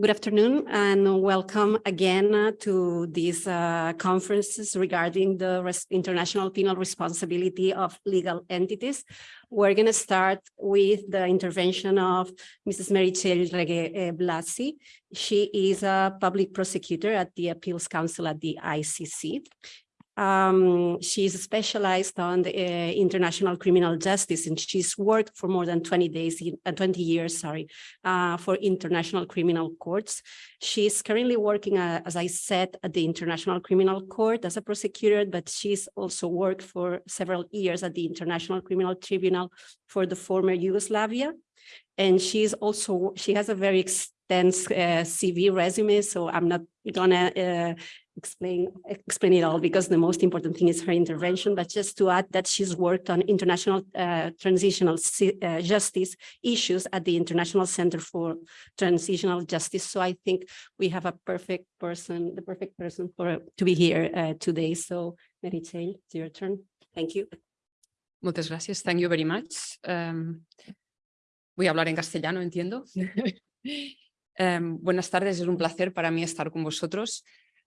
Good afternoon and welcome again uh, to these uh, conferences regarding the international penal responsibility of legal entities. We're going to start with the intervention of Mrs. Merichel Regue Blasi. She is a public prosecutor at the Appeals Council at the ICC. Um, she's specialized on the uh, international criminal justice and she's worked for more than 20 days, in, uh, 20 years, sorry, uh, for international criminal courts. She's currently working, uh, as I said, at the International Criminal Court as a prosecutor, but she's also worked for several years at the International Criminal Tribunal for the former Yugoslavia. And she's also, she has a very extensive uh, CV resume, so I'm not gonna uh, explain explain it all because the most important thing is her intervention but just to add that she's worked on international uh, transitional uh, justice issues at the international center for transitional justice so i think we have a perfect person the perfect person for to be here uh, today so Mary Jane it's your turn thank you Muchas gracias. Thank you very much. Um, voy a hablar en castellano, entiendo. um, buenas tardes, es un placer para mí estar con vosotros.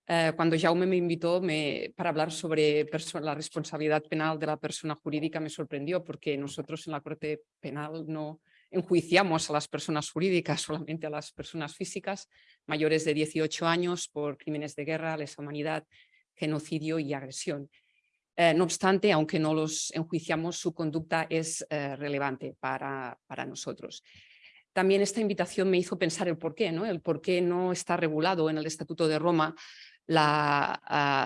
Eh, cuando Jaume me invitó me, para hablar sobre la responsabilidad penal de la persona jurídica me sorprendió porque nosotros en la Corte Penal no enjuiciamos a las personas jurídicas, solamente a las personas físicas mayores de 18 años por crímenes de guerra, lesa humanidad, genocidio y agresión. Eh, no obstante, aunque no los enjuiciamos, su conducta es eh, relevante para, para nosotros también esta invitación me hizo pensar el por qué, ¿no? el por qué no está regulado en el Estatuto de Roma la,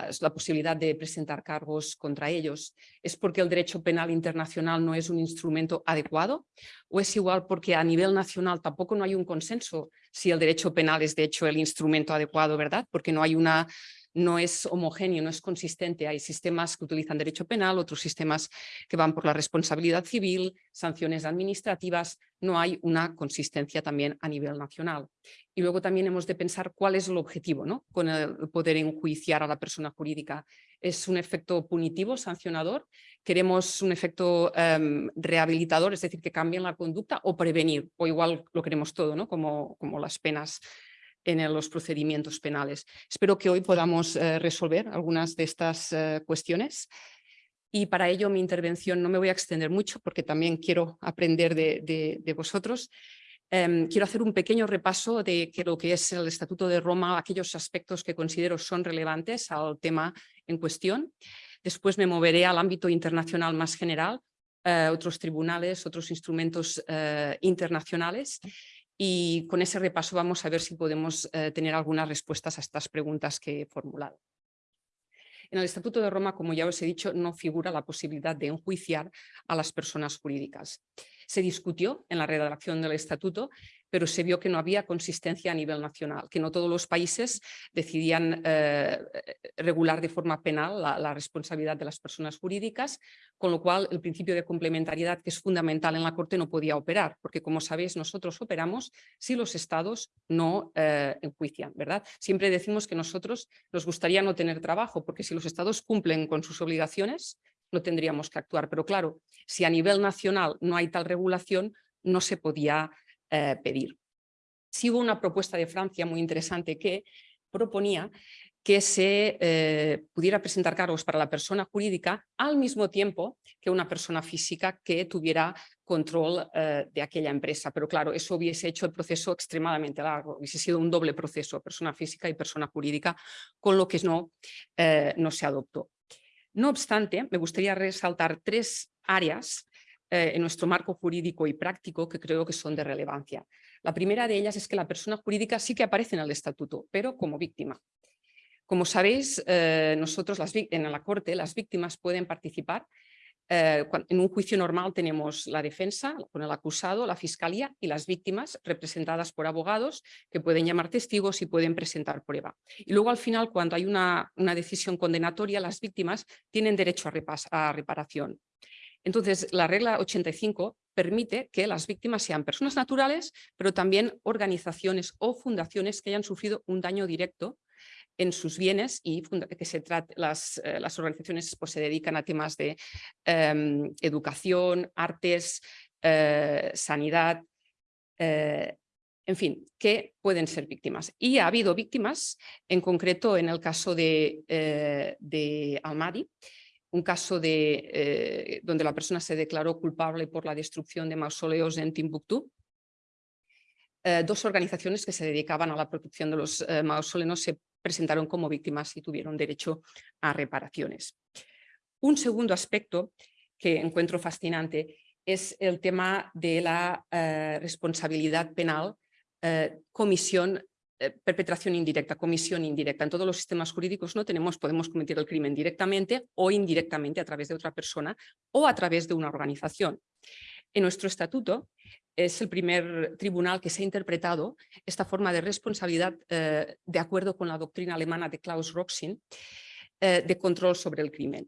uh, la, posibilidad de presentar cargos contra ellos? ¿Es porque el derecho penal internacional no es un instrumento adecuado? ¿O es igual porque a nivel nacional tampoco no hay un consenso si el derecho penal es de hecho el instrumento adecuado, verdad? Porque no hay una no es homogéneo, no es consistente. Hay sistemas que utilizan derecho penal, otros sistemas que van por la responsabilidad civil, sanciones administrativas. No hay una consistencia también a nivel nacional. Y luego también hemos de pensar cuál es el objetivo ¿no? con el poder enjuiciar a la persona jurídica. ¿Es un efecto punitivo, sancionador? ¿Queremos un efecto um, rehabilitador, es decir, que cambien la conducta o prevenir? O igual lo queremos todo, ¿no? como, como las penas en los procedimientos penales. Espero que hoy podamos eh, resolver algunas de estas eh, cuestiones y para ello mi intervención no me voy a extender mucho porque también quiero aprender de, vosotros. Em, quiero hacer un pequeño repaso de lo que es el Estatuto de Roma, aquellos aspectos que considero son relevantes al tema en cuestión. Después me moveré al ámbito internacional más general, eh, otros tribunales, otros instrumentos internacionales y con ese repaso vamos a ver si podemos eh, tener algunas respuestas a estas preguntas que he formulado. En el Estatuto de Roma, como ya os he dicho, no figura la posibilidad de enjuiciar a las personas jurídicas. Se discutió en la redacción del Estatuto pero se vio que no había consistencia a nivel nacional, que no todos los países decidían eh, regular de forma penal la, responsabilidad de las personas jurídicas, con lo cual el principio de complementariedad, que es fundamental en la Corte, no podía operar, porque como sabéis nosotros operamos si los estados no eh, enjuician, ¿verdad? Siempre decimos que nosotros nos gustaría no tener trabajo, porque si los estados cumplen con sus obligaciones, no tendríamos que actuar. Pero claro, si a nivel nacional no hay tal regulación, no se podía eh, pedir. Sí hubo una propuesta de Francia muy interesante que proponía que se eh, pudiera presentar cargos para la persona jurídica al mismo tiempo que una persona física que tuviera control eh, de aquella empresa. Pero claro, eso hubiese hecho el proceso extremadamente largo, hubiese sido un doble proceso, persona física y persona jurídica, con lo que no, no se adoptó. No obstante, me gustaría resaltar tres áreas eh, en nuestro marco jurídico y práctico que creo que son de relevancia. La primera de ellas es que la persona jurídica sí que aparece en el estatuto, pero como víctima. Como sabéis, eh, nosotros las, en la Corte las víctimas pueden participar eh, en un juicio normal tenemos la defensa con el acusado, la fiscalía y las víctimas representadas por abogados que pueden llamar testigos y pueden presentar prueba. Y luego al final cuando hay una, decisión condenatoria las víctimas tienen derecho a reparación. Entonces, la regla 85 permite que las víctimas sean personas naturales, pero también organizaciones o fundaciones que hayan sufrido un daño directo en sus bienes y que se las, eh, las, organizaciones pues, se dedican a temas de em, educación, artes, eh, sanidad, eh, En fin, que pueden ser víctimas. Y ha habido víctimas, en concreto en el caso de, de Almadi, un caso de, eh, donde la persona se declaró culpable por la destrucción de mausoleos en Timbuktu. Eh, dos organizaciones que se dedicaban a la protección de los mausoleos se presentaron como víctimas y tuvieron derecho a reparaciones. Un segundo aspecto que encuentro fascinante es el tema de la responsabilidad penal eh, comisión, eh, perpetración indirecta, comisión indirecta. En todos los sistemas jurídicos no tenemos, podemos cometer el crimen directamente o indirectamente a través de otra persona o a través de una organización. En nuestro estatuto es el primer tribunal que se ha interpretado esta forma de responsabilidad eh, de acuerdo con la doctrina alemana de Klaus Roxin de control sobre el crimen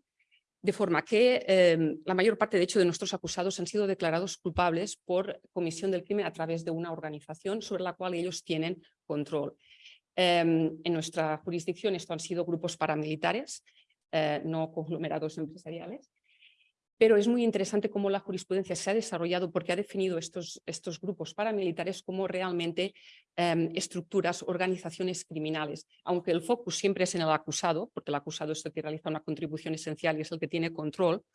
de forma que em, la mayor parte, de hecho, de nuestros acusados han sido declarados culpables por comisión del crimen a través de una organización sobre la cual ellos tienen control. Em, en nuestra jurisdicción esto han sido grupos paramilitares, eh, no conglomerados empresariales, pero es muy interesante cómo la jurisprudencia se ha desarrollado porque ha definido estos, estos grupos paramilitares como realmente em, estructuras, organizaciones criminales, aunque el focus siempre es en el acusado, porque el acusado es el que realiza una contribución esencial y es el que tiene control,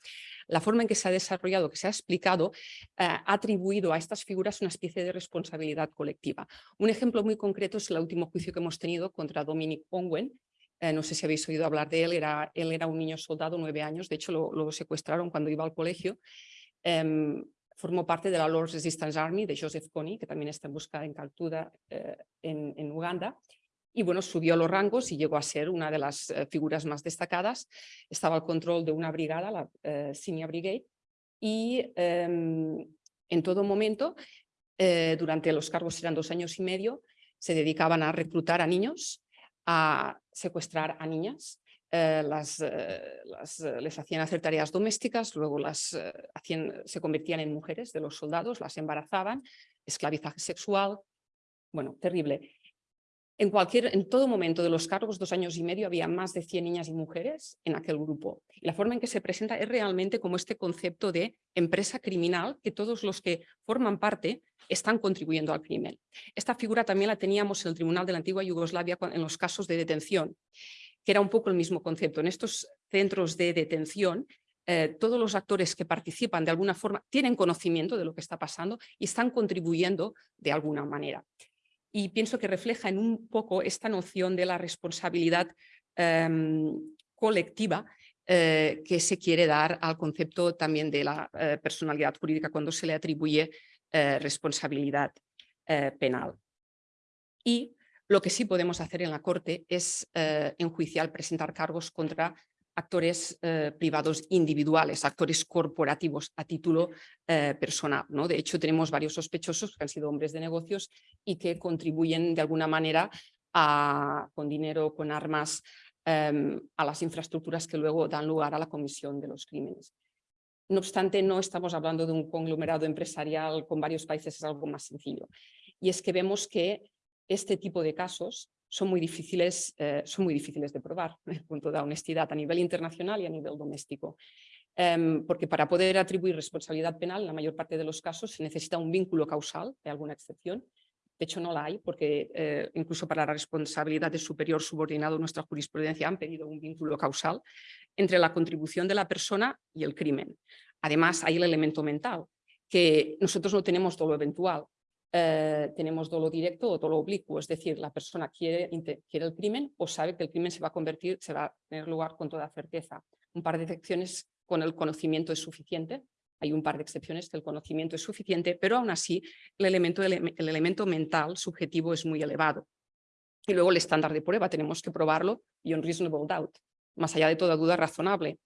la forma en que se ha desarrollado, que se ha explicado, eh, ha atribuido a estas figuras una especie de responsabilidad colectiva. Un ejemplo muy concreto es el último juicio que hemos tenido contra Dominic Ongwen, eh, no sé si habéis oído hablar de él, era, él era un niño soldado, nueve años, de hecho lo, secuestraron cuando iba al colegio. Em, formó parte de la Lord's Resistance Army de Joseph Kony, que también está en busca en Caltuda, eh, en, Uganda. Y bueno, subió a los rangos y llegó a ser una de las eh, figuras más destacadas. Estaba al control de una brigada, la Senior Brigade, y em, en todo momento, durante los cargos eran dos años y medio, se dedicaban a reclutar a niños a secuestrar a niñas, eh, las, eh, eh, les hacían hacer tareas domésticas, luego las hacían, se convertían en mujeres de los soldados, las embarazaban, esclavizaje sexual, bueno, terrible. En, cualquier, en todo momento de los cargos, dos años y medio, había más de 100 niñas y mujeres en aquel grupo. La forma en que se presenta es realmente como este concepto de empresa criminal, que todos los que forman parte están contribuyendo al crimen. Esta figura también la teníamos en el Tribunal de la Antigua Yugoslavia en los casos de detención, que era un poco el mismo concepto. En estos centros de detención, eh, todos los actores que participan de alguna forma tienen conocimiento de lo que está pasando y están contribuyendo de alguna manera. Y pienso que refleja en un poco esta noción de la responsabilidad em, colectiva eh, que se quiere dar al concepto también de la eh, personalidad jurídica cuando se le atribuye eh, responsabilidad penal. Y lo que sí podemos hacer en la Corte es enjuiciar, presentar cargos contra actores privados individuales, actores corporativos a título personal. ¿no? De hecho, tenemos varios sospechosos que han sido hombres de negocios y que contribuyen de alguna manera con dinero, con armas, em, a las infraestructuras que luego dan lugar a la comisión de los crímenes. No obstante, no estamos hablando de un conglomerado empresarial con varios países, es algo más sencillo. Y es que vemos que este tipo de casos son muy difíciles, eh, son muy difíciles de probar, punto de honestidad a nivel internacional y a nivel doméstico. Em, porque para poder atribuir responsabilidad penal, en la mayor parte de los casos se necesita un vínculo causal, de alguna excepción. De hecho, no la hay, porque eh, incluso para la responsabilidad de superior subordinado, nuestra jurisprudencia han pedido un vínculo causal entre la contribución de la persona y el crimen. Además, hay el elemento mental, que nosotros no tenemos dolo eventual, eh, tenemos dolo directo o dolo oblicuo, es decir, la persona quiere, quiere el crimen o sabe que el crimen se va a convertir, se va a tener lugar con toda certeza. Un par de excepciones con el conocimiento es suficiente, hay un par de excepciones que el conocimiento es suficiente, pero aún así el elemento, el elemento mental subjetivo es muy elevado. Y luego el estándar de prueba tenemos que probarlo y un reasonable doubt más allá de toda duda razonable.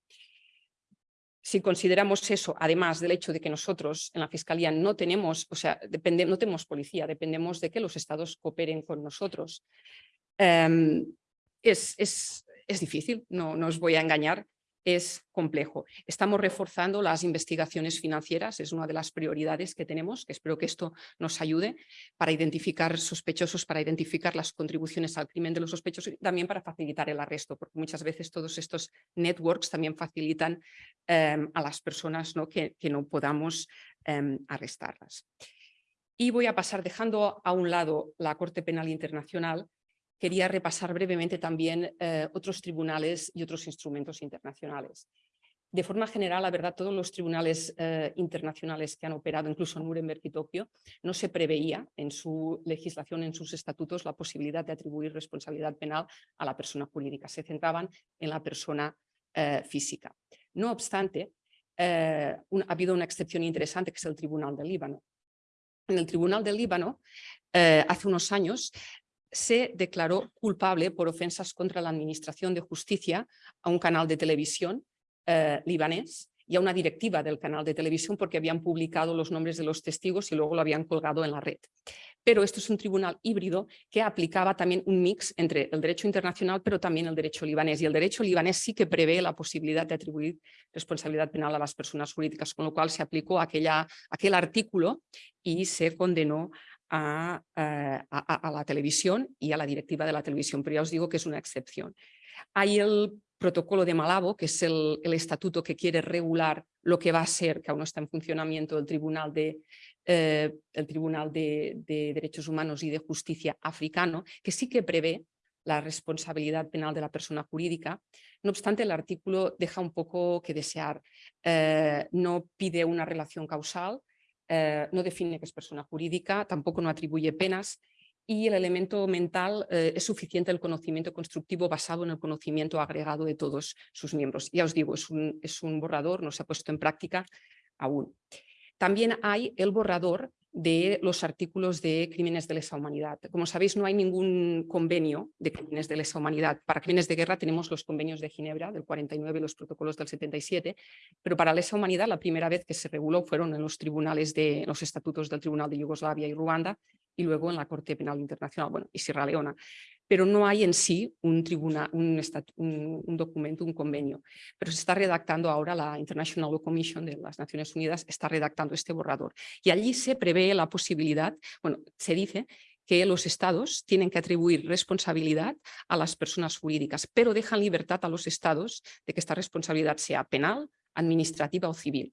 Si consideramos eso, además del hecho de que nosotros en la Fiscalía no tenemos, o sea, depende, no tenemos policía, dependemos de que los estados cooperen con nosotros, em, es, es, es, difícil, no, no os voy a engañar, es complejo. Estamos reforzando las investigaciones financieras, es una de las prioridades que tenemos, que espero que esto nos ayude para identificar sospechosos, para identificar las contribuciones al crimen de los sospechosos y también para facilitar el arresto, porque muchas veces todos estos networks también facilitan em, a las personas que, no podamos em, arrestarlas. Y voy a pasar, dejando a un lado la Corte Penal Internacional, quería repasar brevemente también eh, otros tribunales y otros instrumentos internacionales. De forma general, la verdad, todos los tribunales eh, internacionales que han operado, incluso Nuremberg y Tokio, no se preveía en su legislación, en sus estatutos, la posibilidad de atribuir responsabilidad penal a la persona jurídica. Se centraban en la persona eh, física. No obstante, ha habido una excepción interesante que es el Tribunal del Líbano en el Tribunal del Líbano, eh, hace unos años, se declaró culpable por ofensas contra la Administración de Justicia a un canal de televisión eh, libanés y a una directiva del canal de televisión porque habían publicado los nombres de los testigos y luego lo habían colgado en la red. Pero esto es un tribunal híbrido que aplicaba también un mix entre el derecho internacional pero también el derecho libanés. Y el derecho libanés sí que prevé la posibilidad de atribuir responsabilidad penal a las personas jurídicas, con lo cual se aplicó aquella, aquel artículo y se condenó a, eh, a, la televisión y a la directiva de la televisión, pero ya os digo que es una excepción. Hay el protocolo de Malabo, que es el, estatuto que quiere regular lo que va a ser, que aún no está en funcionamiento, el Tribunal de, eh, de, Derechos Humanos y de Justicia africano, que sí que prevé la responsabilidad penal de la persona jurídica. No obstante, el artículo deja un poco que desear. Eh, no pide una relación causal, eh, no define que es persona jurídica, tampoco no atribuye penas y el elemento mental eh, es suficiente el conocimiento constructivo basado en el conocimiento agregado de todos sus miembros. Ya os digo, es un, es un borrador, no se ha puesto en práctica aún. También hay el borrador de los artículos de crímenes de lesa humanidad. Como sabéis, no hay ningún convenio de crímenes de lesa humanidad. Para crímenes de guerra tenemos los convenios de Ginebra del 49 y los protocolos del 77, pero para lesa humanidad la primera vez que se reguló fueron en los tribunales de los estatutos del Tribunal de Yugoslavia y Ruanda y luego en la Corte Penal Internacional, bueno, y Sierra Leona. Pero no hay en sí un, tribunal, un, un, documento, un convenio. Pero se está redactando ahora la International Law Commission de las Naciones Unidas, está redactando este borrador. Y allí se prevé la posibilidad, bueno, se dice que los estados tienen que atribuir responsabilidad a las personas jurídicas, pero dejan libertad a los estados de que esta responsabilidad sea penal, administrativa o civil.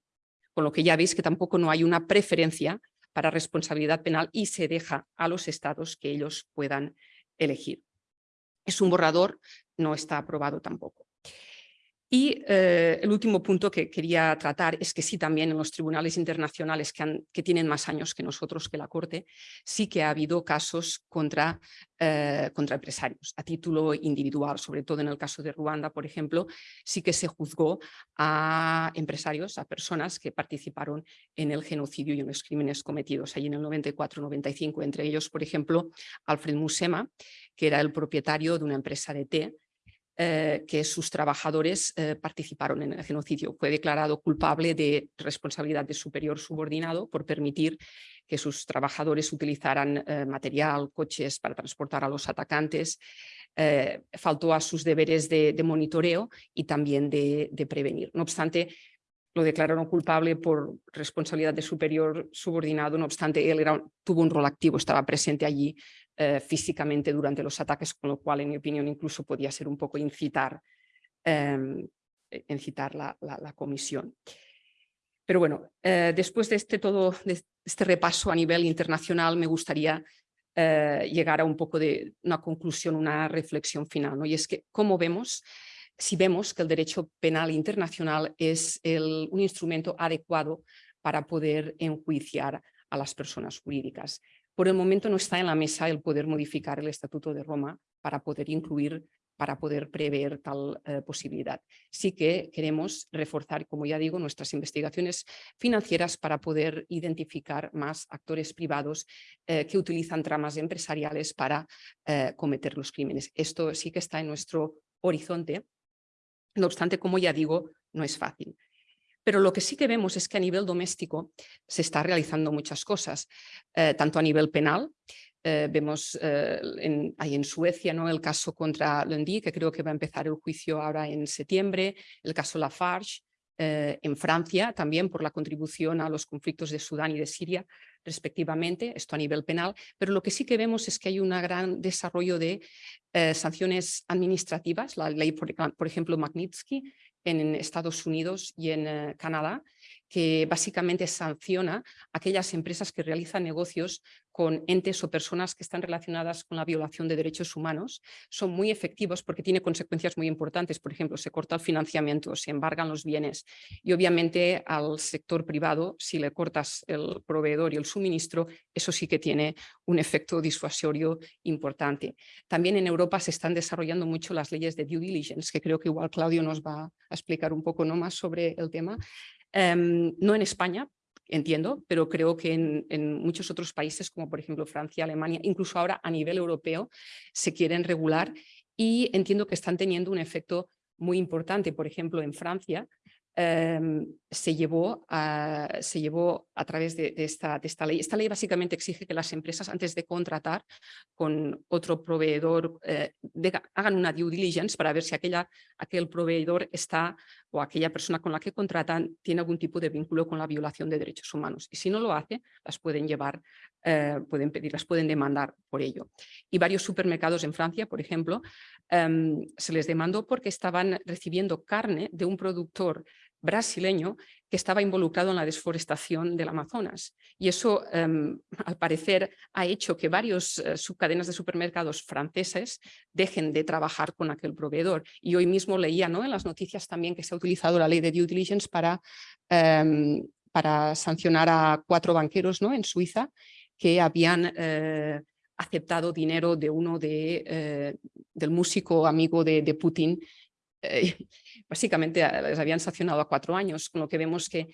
Con lo que ya veis que tampoco no hay una preferencia para responsabilidad penal y se deja a los estados que ellos puedan elegir. Es un borrador, no está aprobado tampoco. Y eh, el último punto que quería tratar es que sí también en los tribunales internacionales que, tienen más años que nosotros, que la Corte, sí que ha habido casos contra, eh, contra empresarios a título individual, sobre todo en el caso de Ruanda, por ejemplo, sí que se juzgó a empresarios, a personas que participaron en el genocidio y en los crímenes cometidos ahí en el 94-95, entre ellos, por ejemplo, Alfred Musema, que era el propietario de una empresa de té eh, que sus trabajadores eh, participaron en el genocidio. Fue declarado culpable de responsabilidad de superior subordinado por permitir que sus trabajadores utilizaran eh, material, coches para transportar a los atacantes. faltó a sus deberes de, monitoreo y también de, prevenir. No obstante, lo declararon culpable por responsabilidad de superior subordinado, no obstante, él era, tuvo un rol activo, estaba presente allí eh, físicamente durante los ataques, con lo cual, en mi opinión, incluso podía ser un poco incitar, em, e, incitar la, comisión. Pero bueno, eh, después de este, todo, de este repaso a nivel internacional, me gustaría eh, llegar a un poco de una conclusión, una reflexión final. Y es que, ¿cómo vemos? Si vemos que el derecho penal internacional es un instrumento adecuado para poder enjuiciar a las personas jurídicas. Por el momento no está en la mesa el poder modificar el Estatuto de Roma para poder incluir, para poder prever tal eh, posibilidad. Sí que queremos reforzar, como ya digo, nuestras investigaciones financieras para poder identificar más actores privados eh, que utilizan tramas empresariales para eh, cometer los crímenes. Esto sí que está en nuestro horizonte. No obstante, como ya digo, no es fácil. Pero lo que sí que vemos es que a nivel doméstico se está realizando muchas cosas, eh, tanto a nivel penal, eh, vemos eh, en, hay en Suecia ¿no? el caso contra Lundi, que creo que va a empezar el juicio ahora en septiembre, el caso Lafarge, en Francia también por la contribución a los conflictos de Sudán y de Siria respectivamente, esto a nivel penal, pero lo que sí que vemos es que hay un gran desarrollo de sanciones administrativas, la ley, por ejemplo, Magnitsky, en Estados Unidos y en eh, Canadá, que básicamente sanciona aquellas empresas que realizan negocios con entes o personas que están relacionadas con la violación de derechos humanos. Son muy efectivos porque tiene consecuencias muy importantes. Por ejemplo, se corta el financiamiento, se embargan los bienes y obviamente al sector privado, si le cortas el proveedor y el suministro, eso sí que tiene un efecto disuasorio importante. También en Europa se están desarrollando mucho las leyes de due diligence, que creo que igual Claudio nos va a explicar un poco ¿no? más sobre el tema. Em, no en España, entiendo, pero creo que en, muchos otros países, como por ejemplo Francia, Alemania, incluso ahora a nivel europeo, se quieren regular y entiendo que están teniendo un efecto muy importante. Por ejemplo, en Francia Em, se, llevó a, se llevó a través de, esta, de, esta, ley. Esta ley básicamente exige que las empresas antes de contratar con otro proveedor eh, hagan una due diligence para ver si aquella, aquel proveedor está o aquella persona con la que contratan tiene algún tipo de vínculo con la violación de derechos humanos. Y si no lo hace, las pueden llevar, eh, pueden pedir, las pueden demandar por ello. Y varios supermercados en Francia, por ejemplo, em, se les demandó porque estaban recibiendo carne de un productor brasileño que estaba involucrado en la desforestación del Amazonas. Y eso, em, al parecer, ha hecho que varios eh, subcadenas de supermercados franceses dejen de trabajar con aquel proveedor. Y hoy mismo leía ¿no? en las noticias también que se ha utilizado la ley de due diligence para, em, para sancionar a cuatro banqueros ¿no? en Suiza que habían eh, aceptado dinero de uno de, eh, del músico amigo de, Putin básicamente les habían sancionado a cuatro años, con lo que vemos que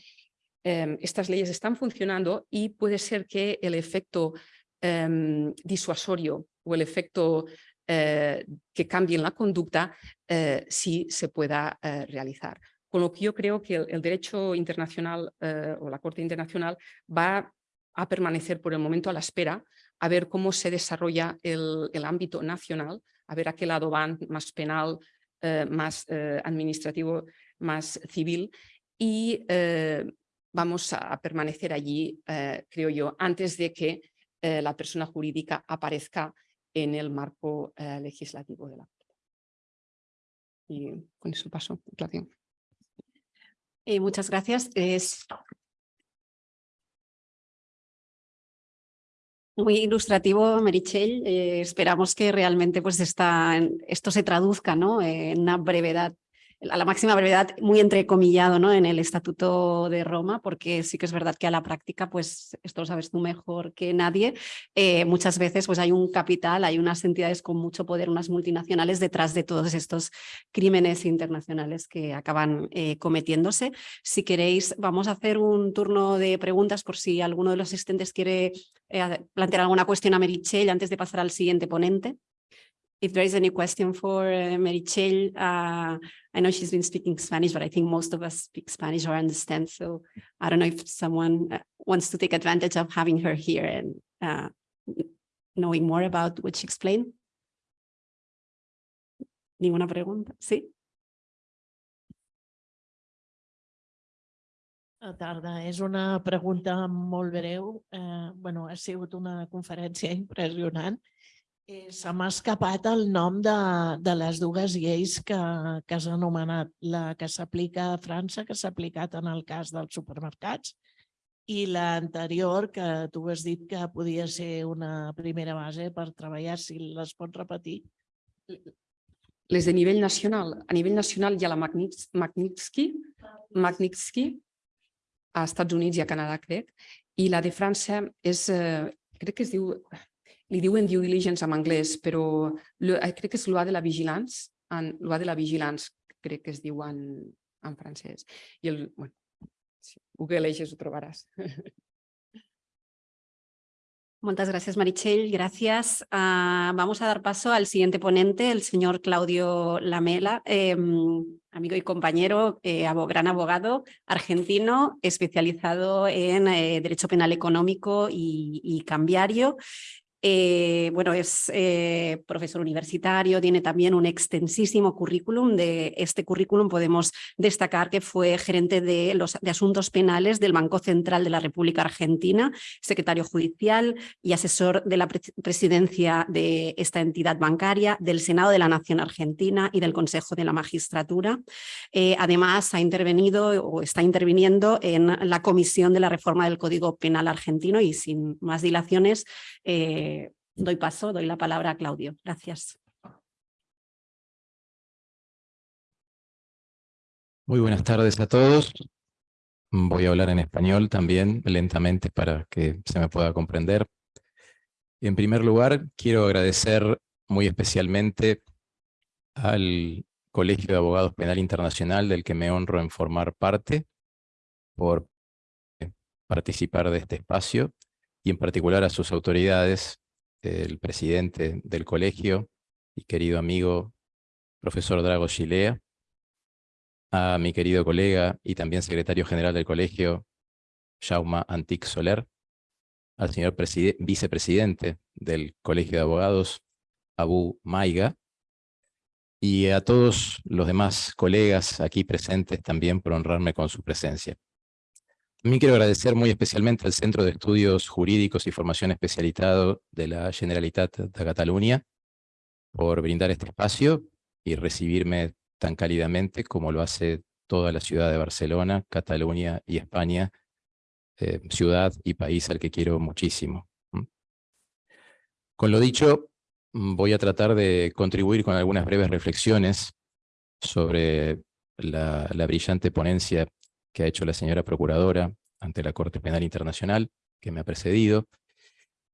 em, estas leyes están funcionando y puede ser que el efecto em, disuasorio o el efecto eh, que cambie en la conducta eh, sí se pueda realizar. Con lo que yo creo que el, derecho internacional o la Corte Internacional va a permanecer por el momento a la espera a ver cómo se desarrolla el, el ámbito nacional, a ver a qué lado van, más penal, eh, más eh, administrativo, más civil y eh, vamos a permanecer allí, creo yo, antes de que la persona jurídica aparezca en el marco legislativo de la Corte. Y con eso paso, Claudio. muchas gracias. Muy ilustrativo, Merichel. Eh, esperamos que realmente pues, esta, esto se traduzca ¿no? en una brevedad a la máxima brevedad, muy entrecomillado ¿no? en el Estatuto de Roma, porque sí que es verdad que a la práctica, pues esto lo sabes tú mejor que nadie, eh, muchas veces pues hay un capital, hay unas entidades con mucho poder, unas multinacionales detrás de todos estos crímenes internacionales que acaban eh, cometiéndose. Si queréis, vamos a hacer un turno de preguntas por si alguno de los asistentes quiere eh, plantear alguna cuestión a Merichel antes de pasar al siguiente ponente. If there is any question for uh, Merichel, uh, I know she's been speaking Spanish, but I think most of us speak Spanish or understand. So I don't know if someone uh, wants to take advantage of having her here and uh, knowing more about what she explained. Ninguna pregunta? Sí. Tarda. És una pregunta molt breu. Eh, bueno, ha sigut una conferència impressionant Eh, se m'ha escapat el nom de, de les dues lleis que, que has anomenat, la que s'aplica a França, que s'ha aplicat en el cas dels supermercats, i l'anterior, que tu has dit que podia ser una primera base per treballar, si les pots repetir. Les de nivell nacional. A nivell nacional hi ha la Magnitsky, Magnitsky a Estats Units i a Canadà, crec, i la de França és, eh, crec que es diu, li diuen due diligence en anglès, però eh, crec que és loi de la vigilance, loi de la vigilance, crec que es diu en, en francès. I el, bueno, si googleges ho trobaràs. Muchas gracias, Marichel. Gracias. Uh, vamos a dar paso al siguiente ponente, el señor Claudio Lamela, eh, amigo y compañero, eh, gran abogado argentino, especializado en eh, Derecho Penal Económico y, y Cambiario. Eh, bueno, es eh, profesor universitario, tiene también un extensísimo currículum. De este currículum podemos destacar que fue gerente de, los, asuntos penales del Banco Central de la República Argentina, secretario judicial y asesor de la presidencia de esta entidad bancaria, del Senado de la Nación Argentina y del Consejo de la Magistratura. Eh, además, ha intervenido o está interviniendo en la Comisión de la Reforma del Código Penal Argentino y sin más dilaciones, doy paso, doy la palabra a Claudio. Gracias. Muy buenas tardes a todos. Voy a hablar en español también, lentamente, para que se me pueda comprender. En primer lugar, quiero agradecer muy especialmente al Colegio de Abogados Penal Internacional, del que me honro en formar parte, por participar de este espacio, y en particular a sus autoridades, el presidente del colegio y querido amigo, profesor Drago Gilea, a mi querido colega y también secretario general del colegio, Jauma Antic Soler, al señor vicepresidente del Colegio de Abogados, Abu Maiga, y a todos los demás colegas aquí presentes también por honrarme con su presencia. También quiero agradecer muy especialmente al Centro de Estudios Jurídicos y Formación Especializado de la Generalitat de Cataluña por brindar este espacio y recibirme tan cálidamente como lo hace toda la ciudad de Barcelona, Cataluña y España, eh, ciudad y país al que quiero muchísimo. Con lo dicho, voy a tratar de contribuir con algunas breves reflexiones sobre la, la brillante ponencia que ha hecho la señora Procuradora ante la Corte Penal Internacional, que me ha precedido,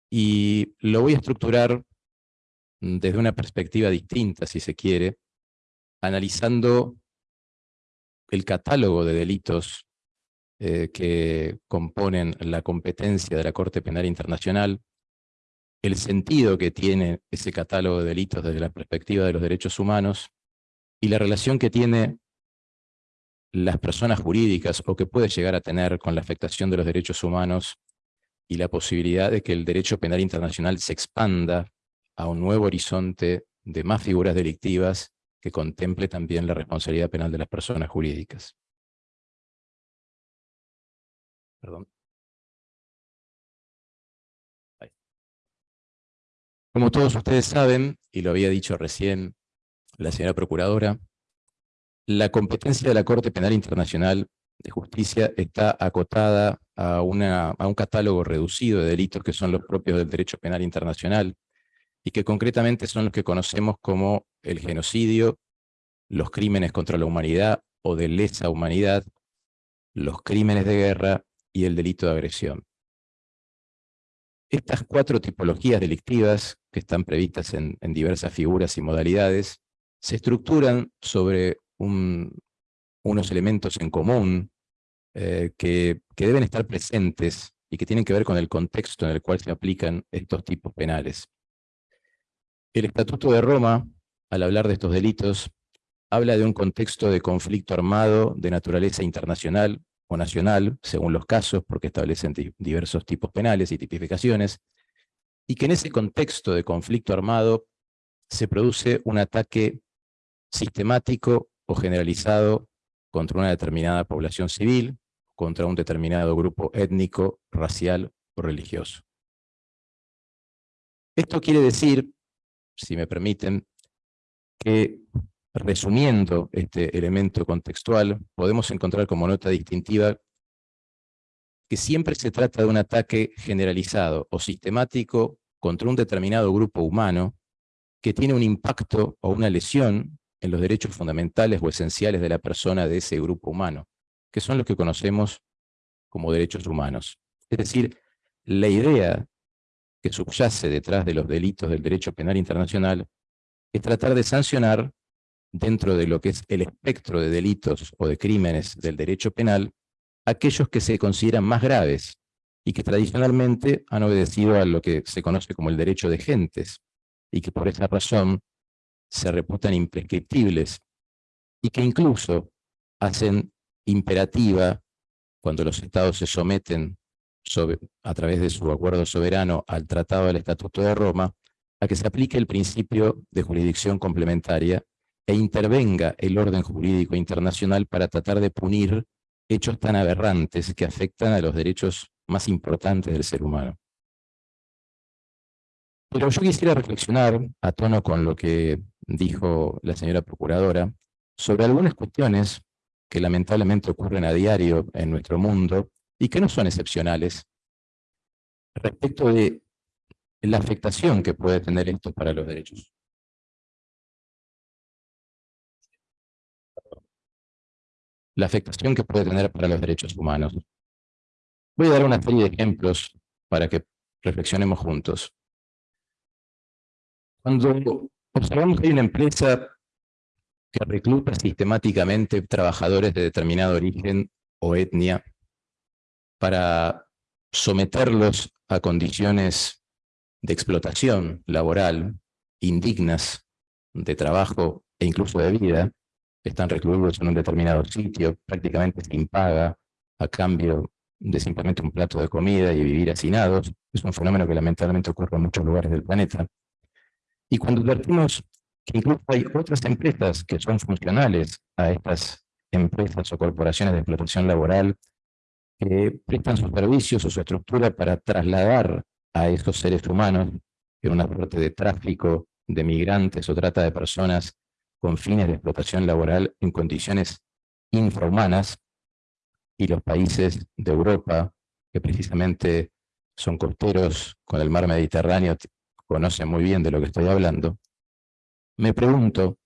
y lo voy a estructurar mm, desde una perspectiva distinta, si se quiere, analizando el catálogo de delitos eh, que componen la competencia de la Corte Penal Internacional, el sentido que tiene ese catálogo de delitos desde la perspectiva de los derechos humanos y la relación que tiene las personas jurídicas o que puede llegar a tener con la afectación de los derechos humanos y la posibilidad de que el derecho penal internacional se expanda a un nuevo horizonte de más figuras delictivas que contemple también la responsabilidad penal de las personas jurídicas. Perdón. Como todos ustedes saben, y lo había dicho recién la señora Procuradora, la competencia de la Corte Penal Internacional de Justicia está acotada a, una, a un catálogo reducido de delitos que son los propios del derecho penal internacional y que concretamente son los que conocemos como el genocidio, los crímenes contra la humanidad o de lesa humanidad, los crímenes de guerra y el delito de agresión. Estas cuatro tipologías delictivas, que están previstas en, diversas figuras y modalidades, se estructuran sobre unos elementos en común eh, que deben estar presentes y que tienen que ver con el contexto en el cual se aplican estos tipos penales. El Estatuto de Roma, al hablar de estos delitos, habla de un contexto de conflicto armado de naturaleza internacional o nacional, según los casos, porque establecen diversos tipos penales y tipificaciones, y que en ese contexto de conflicto armado se produce un ataque sistemático generalizado contra una determinada población civil, contra un determinado grupo étnico, racial o religioso. Esto quiere decir, si me permiten, que resumiendo este elemento contextual, podemos encontrar como nota distintiva que siempre se trata de un ataque generalizado o sistemático contra un determinado grupo humano que tiene un impacto o una lesión en los derechos fundamentales o esenciales de la persona de ese grupo humano, que son los que conocemos como derechos humanos. Es decir, la idea que subyace detrás de los delitos del derecho penal internacional es tratar de sancionar dentro de lo que es el espectro de delitos o de crímenes del derecho penal, aquellos que se consideran más graves y que tradicionalmente han obedecido a lo que se conoce como el derecho de gentes, y que por esa razón se reputan imprescriptibles, y que incluso hacen imperativa, cuando los estados se someten a través de su acuerdo soberano al Tratado del Estatuto de Roma, a que se aplique el principio de jurisdicción complementaria e intervenga el orden jurídico internacional para tratar de punir hechos tan aberrantes que afectan a los derechos más importantes del ser humano. Pero yo quisiera reflexionar, a tono con lo que dijo la señora Procuradora, sobre algunas cuestiones que lamentablemente ocurren a diario en nuestro mundo y que no son excepcionales, respecto de la afectación que puede tener esto para los derechos. La afectación que puede tener para los derechos humanos. Voy a dar una serie de ejemplos para que reflexionemos juntos. Cuando observamos que hay una empresa que recluta sistemáticamente trabajadores de determinado origen o etnia para someterlos a condiciones de explotación laboral indignas de trabajo e incluso de vida, están recluidos en un determinado sitio, prácticamente sin paga, a cambio de simplemente un plato de comida y vivir hacinados. Es un fenómeno que lamentablemente ocurre en muchos lugares del planeta. Y cuando advertimos que incluso hay otras empresas que son funcionales a estas empresas o corporaciones de explotación laboral que prestan sus servicios o su estructura para trasladar a estos seres humanos en una suerte de tráfico de migrantes o trata de personas con fines de explotación laboral en condiciones infrahumanas, y los países de Europa, que precisamente son costeros con el mar Mediterráneo, conocen muy bien de lo que estoy hablando, me pregunto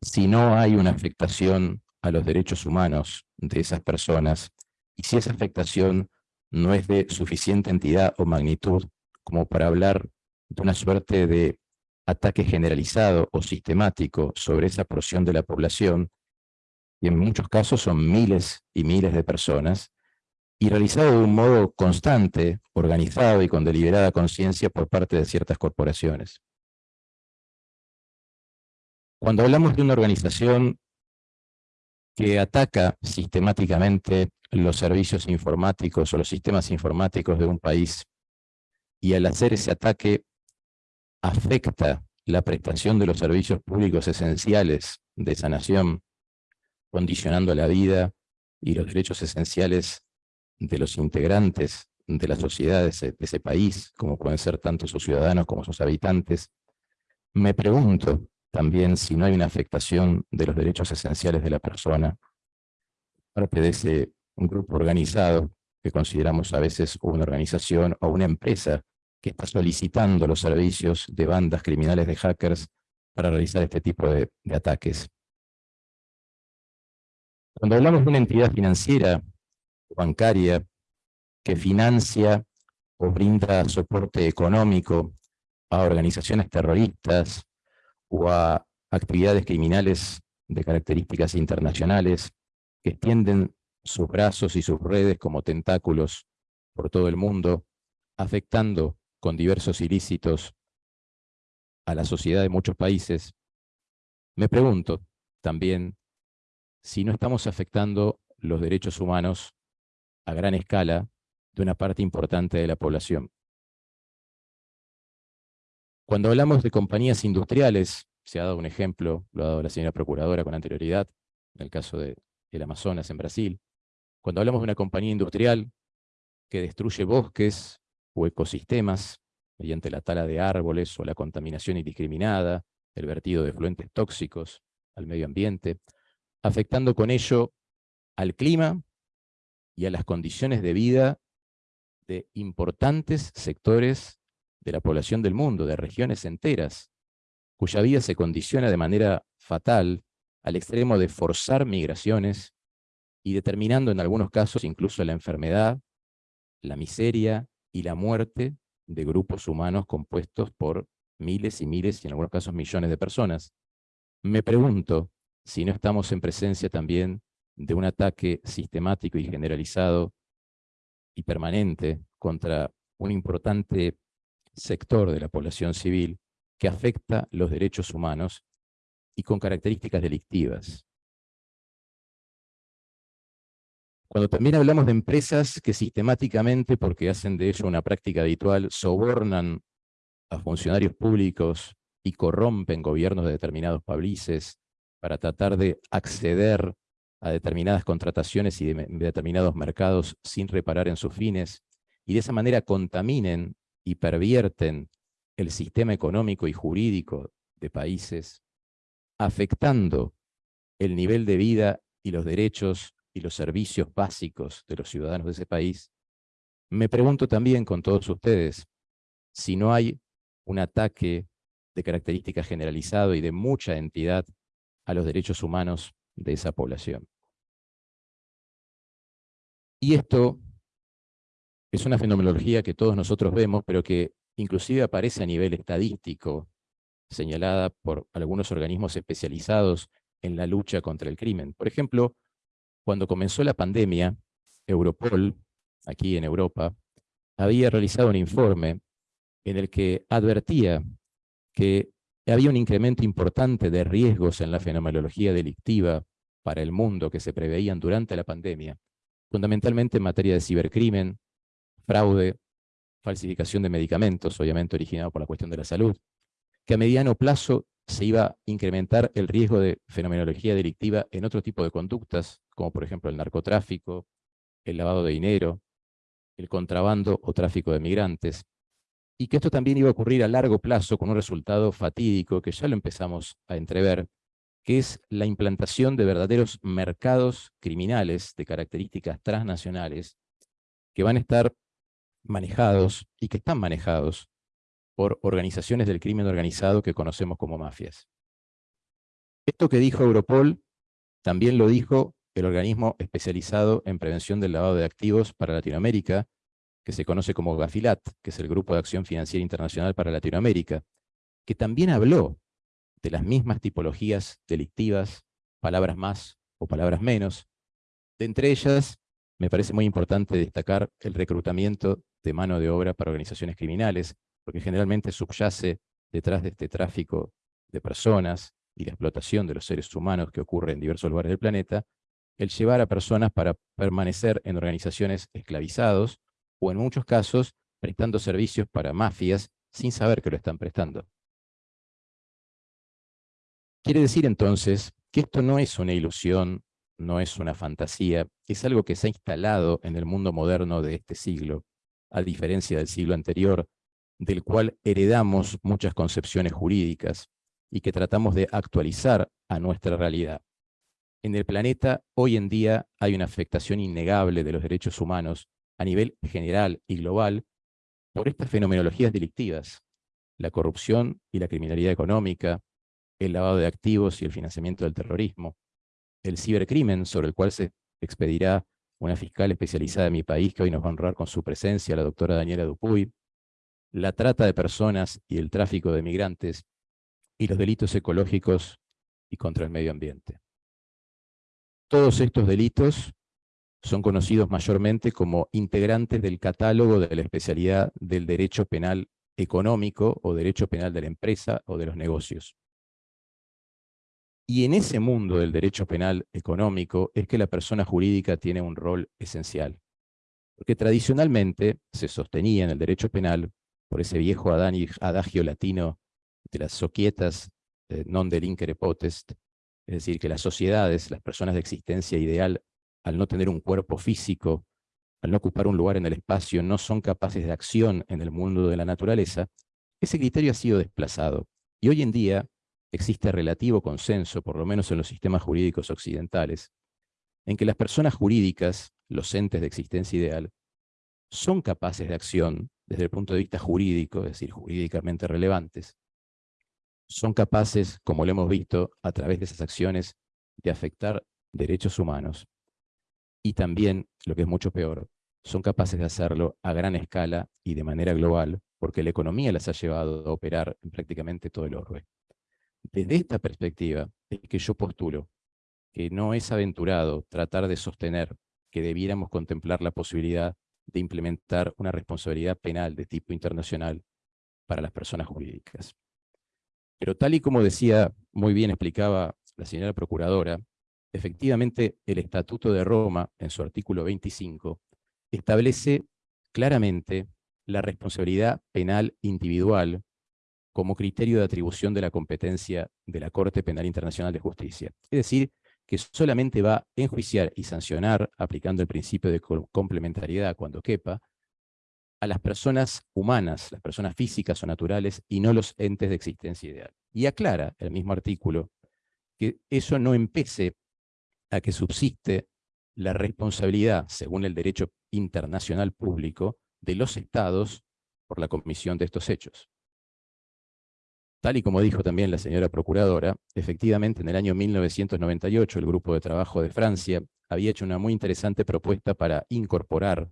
si no hay una afectación a los derechos humanos de esas personas, y si esa afectación no es de suficiente entidad o magnitud como para hablar de una suerte de ataque generalizado o sistemático sobre esa porción de la población, y en muchos casos son miles y miles de personas, y realizado de un modo constante, organizado y con deliberada conciencia por parte de ciertas corporaciones. Cuando hablamos de una organización que ataca sistemáticamente los servicios informáticos o los sistemas informáticos de un país, y al hacer ese ataque afecta la prestación de los servicios públicos esenciales de esa nación, condicionando la vida y los derechos esenciales de los integrantes de la sociedad de ese, país, como pueden ser tanto sus ciudadanos como sus habitantes, me pregunto también si no hay una afectación de los derechos esenciales de la persona, parte de ese grupo organizado que consideramos a veces una organización o una empresa que está solicitando los servicios de bandas criminales de hackers para realizar este tipo de, ataques. Cuando hablamos de una entidad financiera bancaria que financia o brinda soporte económico a organizaciones terroristas o a actividades criminales de características internacionales que extienden sus brazos y sus redes como tentáculos por todo el mundo, afectando con diversos ilícitos a la sociedad de muchos países, me pregunto también si no estamos afectando los derechos humanos a gran escala de una parte importante de la población. Cuando hablamos de compañías industriales, se ha dado un ejemplo, lo ha dado la señora Procuradora con anterioridad, en el caso del Amazonas en Brasil. Cuando hablamos de una compañía industrial que destruye bosques o ecosistemas mediante la tala de árboles o la contaminación indiscriminada, el vertido de fluentes tóxicos al medio ambiente, afectando con ello al clima y a las condiciones de vida de importantes sectores de la población del mundo, de regiones enteras, cuya vida se condiciona de manera fatal al extremo de forzar migraciones y determinando en algunos casos incluso la enfermedad, la miseria y la muerte de grupos humanos compuestos por miles y miles, y en algunos casos millones de personas. Me pregunto si no estamos en presencia también de un ataque sistemático y generalizado y permanente contra un importante sector de la población civil que afecta los derechos humanos y con características delictivas. Cuando también hablamos de empresas que sistemáticamente, porque hacen de ello una práctica habitual, sobornan a funcionarios públicos y corrompen gobiernos de determinados países para tratar de acceder a determinadas contrataciones y de determinados mercados sin reparar en sus fines, y de esa manera contaminen y pervierten el sistema económico y jurídico de países, afectando el nivel de vida y los derechos y los servicios básicos de los ciudadanos de ese país, me pregunto también con todos ustedes si no hay un ataque de característica generalizado y de mucha entidad a los derechos humanos de esa población. Y esto es una fenomenología que todos nosotros vemos, pero que inclusive aparece a nivel estadístico, señalada por algunos organismos especializados en la lucha contra el crimen. Por ejemplo, cuando comenzó la pandemia, Europol, aquí en Europa, había realizado un informe en el que advertía que había un incremento importante de riesgos en la fenomenología delictiva para el mundo que se preveían durante la pandemia, fundamentalmente en materia de cibercrimen, fraude, falsificación de medicamentos, obviamente originado por la cuestión de la salud, que a mediano plazo se iba a incrementar el riesgo de fenomenología delictiva en otro tipo de conductas, como por ejemplo el narcotráfico, el lavado de dinero, el contrabando o tráfico de migrantes, y que esto también iba a ocurrir a largo plazo con un resultado fatídico que ya lo empezamos a entrever, que es la implantación de verdaderos mercados criminales de características transnacionales que van a estar manejados y que están manejados por organizaciones del crimen organizado que conocemos como mafias. Esto que dijo Europol también lo dijo el organismo especializado en prevención del lavado de activos para Latinoamérica, que se conoce como GAFILAT, que es el Grupo de Acción Financiera Internacional para Latinoamérica, que también habló de las mismas tipologías delictivas, palabras más o palabras menos. De entre ellas, me parece muy importante destacar el reclutamiento de mano de obra para organizaciones criminales, porque generalmente subyace detrás de este tráfico de personas y la explotación de los seres humanos que ocurre en diversos lugares del planeta, el llevar a personas para permanecer en organizaciones esclavizados o en muchos casos prestando servicios para mafias sin saber que lo están prestando. Quiere decir entonces que esto no es una ilusión, no es una fantasía, es algo que se ha instalado en el mundo moderno de este siglo, a diferencia del siglo anterior, del cual heredamos muchas concepciones jurídicas y que tratamos de actualizar a nuestra realidad. En el planeta hoy en día hay una afectación innegable de los derechos humanos a nivel general y global por estas fenomenologías delictivas, la corrupción y la criminalidad económica, el lavado de activos y el financiamiento del terrorismo, el cibercrimen sobre el cual se expedirá una fiscal especializada de mi país que hoy nos va a honrar con su presencia, la doctora Daniela Dupuy, la trata de personas y el tráfico de migrantes, y los delitos ecológicos y contra el medio ambiente. Todos estos delitos son conocidos mayormente como integrantes del catálogo de la especialidad del derecho penal económico o derecho penal de la empresa o de los negocios. Y en ese mundo del derecho penal económico es que la persona jurídica tiene un rol esencial. Porque tradicionalmente se sostenía en el derecho penal, por ese viejo adagio latino de las soquietas eh, non delincere potest, es decir, que las sociedades, las personas de existencia ideal, al no tener un cuerpo físico, al no ocupar un lugar en el espacio, no son capaces de acción en el mundo de la naturaleza, ese criterio ha sido desplazado. Y hoy en día existe relativo consenso, por lo menos en los sistemas jurídicos occidentales, en que las personas jurídicas, los entes de existencia ideal, son capaces de acción desde el punto de vista jurídico, es decir, jurídicamente relevantes, son capaces, como lo hemos visto, a través de esas acciones, de afectar derechos humanos y también, lo que es mucho peor, son capaces de hacerlo a gran escala y de manera global, porque la economía las ha llevado a operar en prácticamente todo el orbe. Desde esta perspectiva es que yo postulo que no es aventurado tratar de sostener que debiéramos contemplar la posibilidad de implementar una responsabilidad penal de tipo internacional para las personas jurídicas. Pero tal y como decía, muy bien explicaba la señora Procuradora, efectivamente el Estatuto de Roma, en su artículo 25, establece claramente la responsabilidad penal individual como criterio de atribución de la competencia de la Corte Penal Internacional de Justicia. Es decir, que solamente va a enjuiciar y sancionar, aplicando el principio de complementariedad cuando quepa, a las personas humanas, las personas físicas o naturales, y no los entes de existencia ideal. Y aclara el mismo artículo que eso no empece a que subsiste la responsabilidad, según el derecho internacional público, de los estados por la comisión de estos hechos. Tal y como dijo también la señora procuradora, efectivamente en el año 1998 el Grupo de Trabajo de Francia había hecho una muy interesante propuesta para incorporar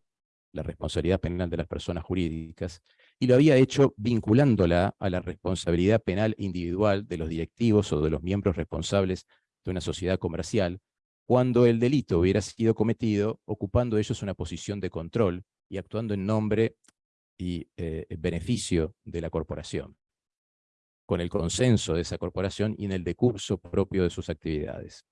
la responsabilidad penal de las personas jurídicas, y lo había hecho vinculándola a la responsabilidad penal individual de los directivos o de los miembros responsables de una sociedad comercial, cuando el delito hubiera sido cometido ocupando ellos una posición de control y actuando en nombre y eh, beneficio de la corporación, con el consenso de esa corporación y en el decurso propio de sus actividades.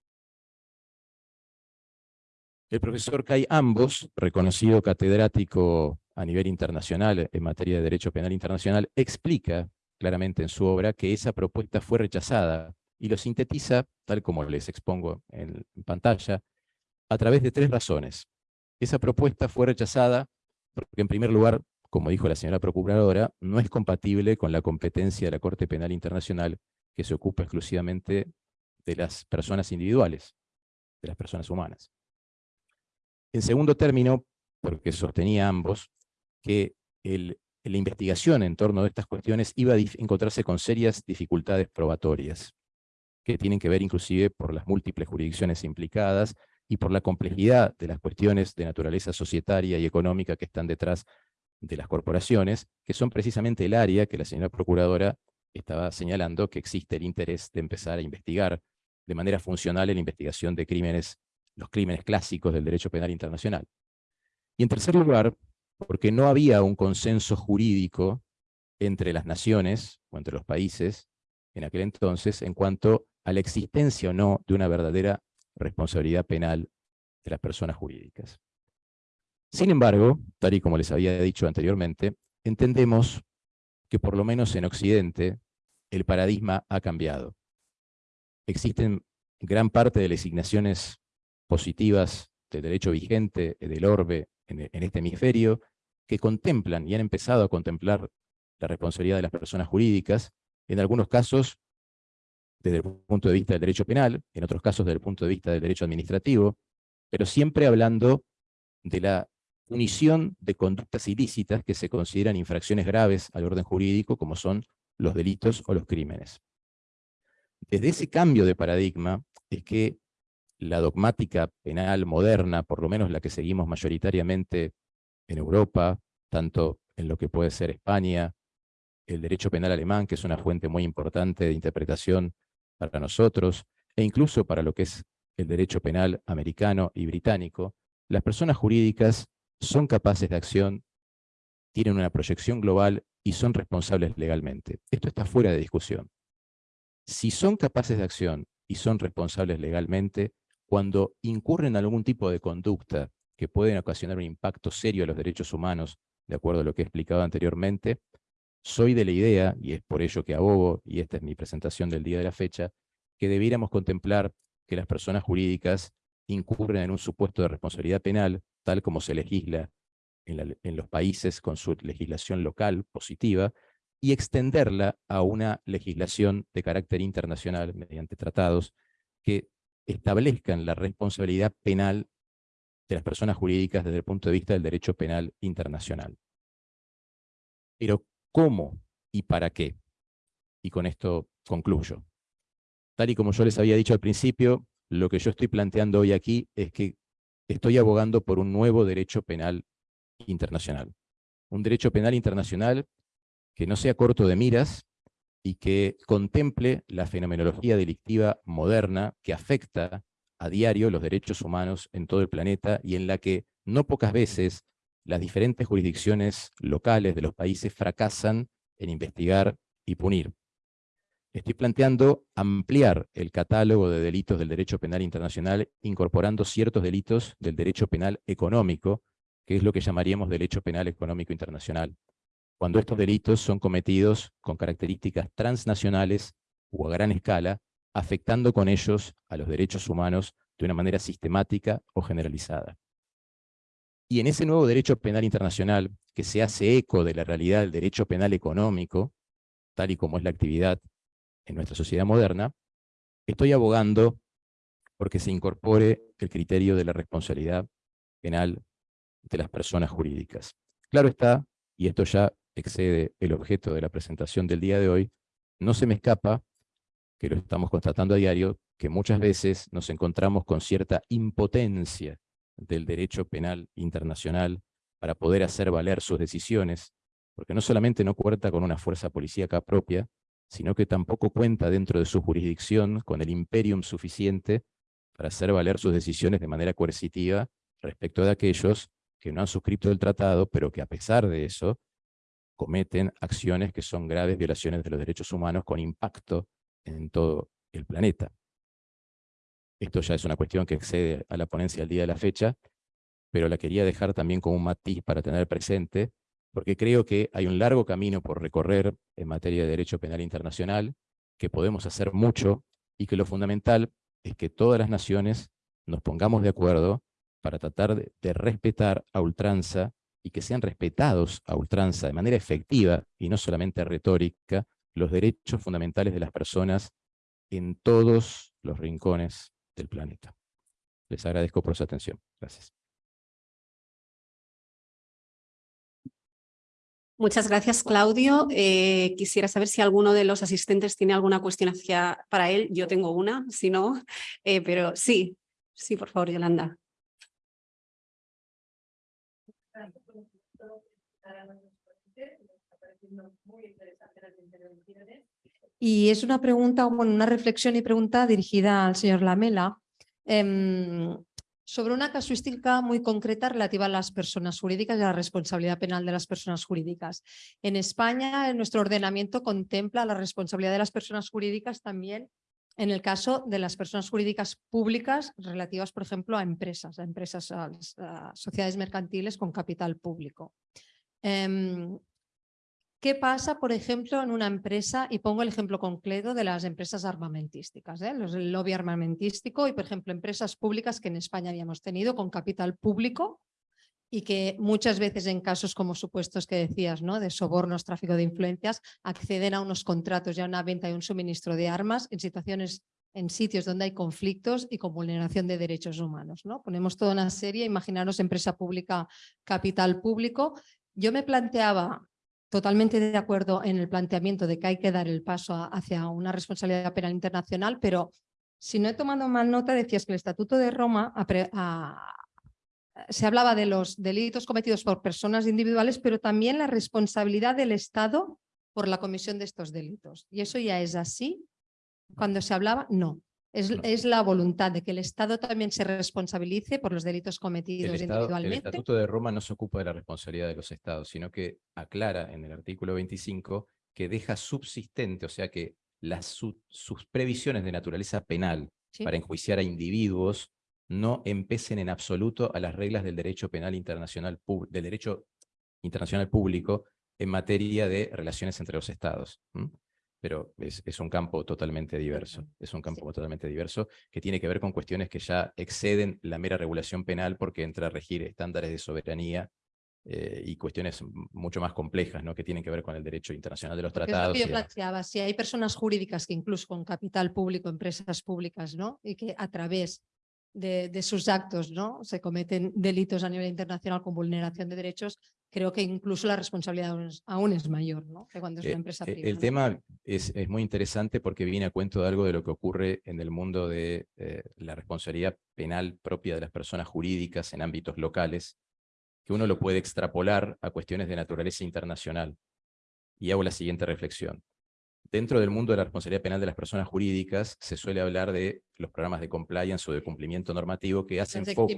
El profesor Kai Ambos, reconocido catedrático a nivel internacional en materia de Derecho Penal Internacional, explica claramente en su obra que esa propuesta fue rechazada y lo sintetiza, tal como les expongo en pantalla, a través de tres razones. Esa propuesta fue rechazada porque, en primer lugar, como dijo la señora procuradora, no es compatible con la competencia de la Corte Penal Internacional que se ocupa exclusivamente de las personas individuales, de las personas humanas. En segundo término, porque sostenía ambos, que la investigación en torno a estas cuestiones iba a encontrarse con serias dificultades probatorias, que tienen que ver inclusive por las múltiples jurisdicciones implicadas y por la complejidad de las cuestiones de naturaleza societaria y económica que están detrás de las corporaciones, que son precisamente el área que la señora Procuradora estaba señalando que existe el interés de empezar a investigar de manera funcional en la investigación de crímenes los crímenes clásicos del derecho penal internacional. Y en tercer lugar, porque no había un consenso jurídico entre las naciones o entre los países en aquel entonces en cuanto a la existencia o no de una verdadera responsabilidad penal de las personas jurídicas. Sin embargo, tal y como les había dicho anteriormente, entendemos que por lo menos en Occidente el paradigma ha cambiado. Existen gran parte de las designaciones positivas del derecho vigente, eh, del orbe en este hemisferio, que contemplan y han empezado a contemplar la responsabilidad de las personas jurídicas, en algunos casos desde el punto de vista del derecho penal, en otros casos desde el punto de vista del derecho administrativo, pero siempre hablando de la punición de conductas ilícitas que se consideran infracciones graves al orden jurídico, como son los delitos o los crímenes. Desde ese cambio de paradigma es que la dogmática penal moderna, por lo menos la que seguimos mayoritariamente en Europa, tanto en lo que puede ser España, el derecho penal alemán, que es una fuente muy importante de interpretación para nosotros, e incluso para lo que es el derecho penal americano y británico, las personas jurídicas son capaces de acción, tienen una proyección global y son responsables legalmente. Esto está fuera de discusión. Si son capaces de acción y son responsables legalmente, cuando incurren en algún tipo de conducta que pueden ocasionar un impacto serio a los derechos humanos, de acuerdo a lo que he explicado anteriormente, soy de la idea, y es por ello que abogo, y esta es mi presentación del día de la fecha, que debiéramos contemplar que las personas jurídicas incurren en un supuesto de responsabilidad penal, tal como se legisla en, los países con su legislación local positiva, y extenderla a una legislación de carácter internacional mediante tratados que establezcan la responsabilidad penal de las personas jurídicas desde el punto de vista del derecho penal internacional. Pero, ¿cómo y para qué? Y con esto concluyo. Tal y como yo les había dicho al principio, lo que yo estoy planteando hoy aquí es que estoy abogando por un nuevo derecho penal internacional. Un derecho penal internacional que no sea corto de miras, y que contemple la fenomenología delictiva moderna que afecta a diario los derechos humanos en todo el planeta y en la que no pocas veces las diferentes jurisdicciones locales de los países fracasan en investigar y punir. Estoy planteando ampliar el catálogo de delitos del derecho penal internacional, incorporando ciertos delitos del derecho penal económico, que es lo que llamaríamos derecho penal económico internacional, cuando estos delitos son cometidos con características transnacionales o a gran escala, afectando con ellos a los derechos humanos de una manera sistemática o generalizada. Y en ese nuevo derecho penal internacional, que se hace eco de la realidad del derecho penal económico, tal y como es la actividad en nuestra sociedad moderna, estoy abogando porque se incorpore el criterio de la responsabilidad penal de las personas jurídicas. Claro está, y esto ya excede el objeto de la presentación del día de hoy, no se me escapa, que lo estamos constatando a diario, que muchas veces nos encontramos con cierta impotencia del derecho penal internacional para poder hacer valer sus decisiones, porque no solamente no cuenta con una fuerza policíaca propia, sino que tampoco cuenta dentro de su jurisdicción con el imperium suficiente para hacer valer sus decisiones de manera coercitiva respecto de aquellos que no han suscrito el tratado, pero que a pesar de eso cometen acciones que son graves violaciones de los derechos humanos con impacto en todo el planeta. Esto ya es una cuestión que excede a la ponencia del día de la fecha, pero la quería dejar también como un matiz para tener presente, porque creo que hay un largo camino por recorrer en materia de derecho penal internacional, que podemos hacer mucho, y que lo fundamental es que todas las naciones nos pongamos de acuerdo para tratar de respetar a ultranza y que sean respetados a ultranza de manera efectiva y no solamente retórica los derechos fundamentales de las personas en todos los rincones del planeta. Les agradezco por su atención. Gracias. Muchas gracias, Claudio. Eh, quisiera saber si alguno de los asistentes tiene alguna cuestión hacia, para él. Yo tengo una, si no, eh, pero sí, sí, por favor, Yolanda. Y es una pregunta, bueno, una reflexión y pregunta dirigida al señor Lamela em, sobre una casuística muy concreta relativa a las personas jurídicas y a la responsabilidad penal de las personas jurídicas. En España, en nuestro ordenamiento contempla la responsabilidad de las personas jurídicas también en el caso de las personas jurídicas públicas relativas, por ejemplo, a empresas, a empresas, a, a sociedades mercantiles con capital público. Em, ¿Qué pasa, por ejemplo, en una empresa? Y pongo el ejemplo concreto de las empresas armamentísticas, ¿eh? Los, el lobby armamentístico y, por ejemplo, empresas públicas que en España habíamos tenido con capital público y que muchas veces en casos como supuestos que decías, ¿no? de sobornos, tráfico de influencias, acceden a unos contratos y a una venta y un suministro de armas en situaciones en sitios donde hay conflictos y con vulneración de derechos humanos. ¿no? Ponemos toda una serie, imaginaros empresa pública, capital público. Yo me planteaba totalmente de acuerdo en el planteamiento de que hay que dar el paso hacia una responsabilidad penal internacional, pero si no he tomado mal nota, decías que el Estatuto de Roma se hablaba de los delitos cometidos por personas individuales, pero también la responsabilidad del Estado por la comisión de estos delitos. ¿Y eso ya es así? Cuando se hablaba, no. Es, la voluntad de que el Estado también se responsabilice por los delitos cometidos individualmente. El Estatuto de Roma no se ocupa de la responsabilidad de los Estados, sino que aclara en el artículo 25 que deja subsistente, o sea que las, sus previsiones de naturaleza penal para enjuiciar a individuos no empecen en absoluto a las reglas del derecho penal internacional, del derecho internacional público en materia de relaciones entre los estados pero es, un campo totalmente diverso. Es un campo totalmente diverso que tiene que ver con cuestiones que ya exceden la mera regulación penal porque entra a regir estándares de soberanía eh, y cuestiones mucho más complejas, ¿no? que tienen que ver con el derecho internacional de los tratados. yo planteaba, si hay personas jurídicas que incluso con capital público, empresas públicas, ¿no? y que a través de, sus actos ¿no? se cometen delitos a nivel internacional con vulneración de derechos, creo que incluso la responsabilidad aún es, mayor ¿no? que cuando es una eh, empresa eh, privada. El tema es, es, muy interesante porque viene a cuento de algo de lo que ocurre en el mundo de eh, la responsabilidad penal propia de las personas jurídicas en ámbitos locales, que uno lo puede extrapolar a cuestiones de naturaleza internacional. Y hago la siguiente reflexión. Dentro del mundo de la responsabilidad penal de las personas jurídicas se suele hablar de los programas de compliance o de cumplimiento normativo que hacen foco,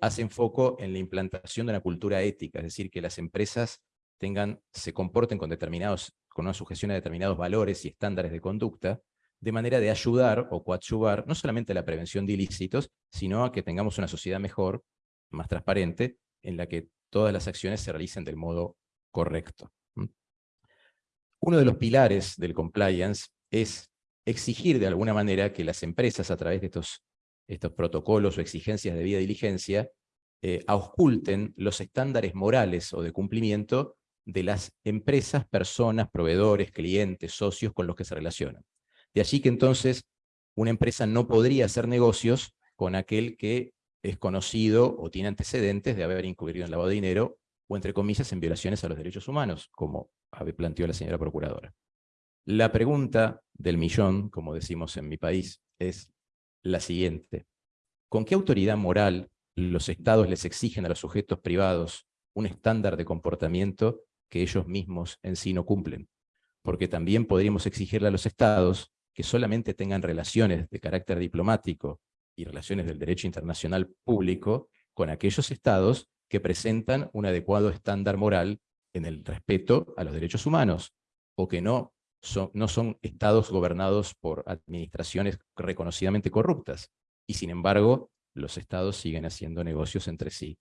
hacen foco en la implantación de una cultura ética, es decir, que las empresas tengan, se comporten con determinados con una sujeción a determinados valores y estándares de conducta, de manera de ayudar o coadyuvar no solamente a la prevención de ilícitos, sino a que tengamos una sociedad mejor, más transparente, en la que todas las acciones se realicen del modo correcto. Uno de los pilares del compliance es exigir de alguna manera que las empresas a través de estos, estos protocolos o exigencias de vida diligencia eh, ausculten los estándares morales o de cumplimiento de las empresas, personas, proveedores, clientes, socios con los que se relacionan. De allí que entonces una empresa no podría hacer negocios con aquel que es conocido o tiene antecedentes de haber incurrido en lavado de dinero o, entre comillas, en violaciones a los derechos humanos, como planteó la señora Procuradora. La pregunta del millón, como decimos en mi país, es la siguiente. ¿Con qué autoridad moral los estados les exigen a los sujetos privados un estándar de comportamiento que ellos mismos en sí no cumplen? Porque también podríamos exigirle a los estados que solamente tengan relaciones de carácter diplomático y relaciones del derecho internacional público con aquellos estados que presentan un adecuado estándar moral en el respeto a los derechos humanos, o que no son, no son estados gobernados por administraciones reconocidamente corruptas, y sin embargo los estados siguen haciendo negocios entre sí,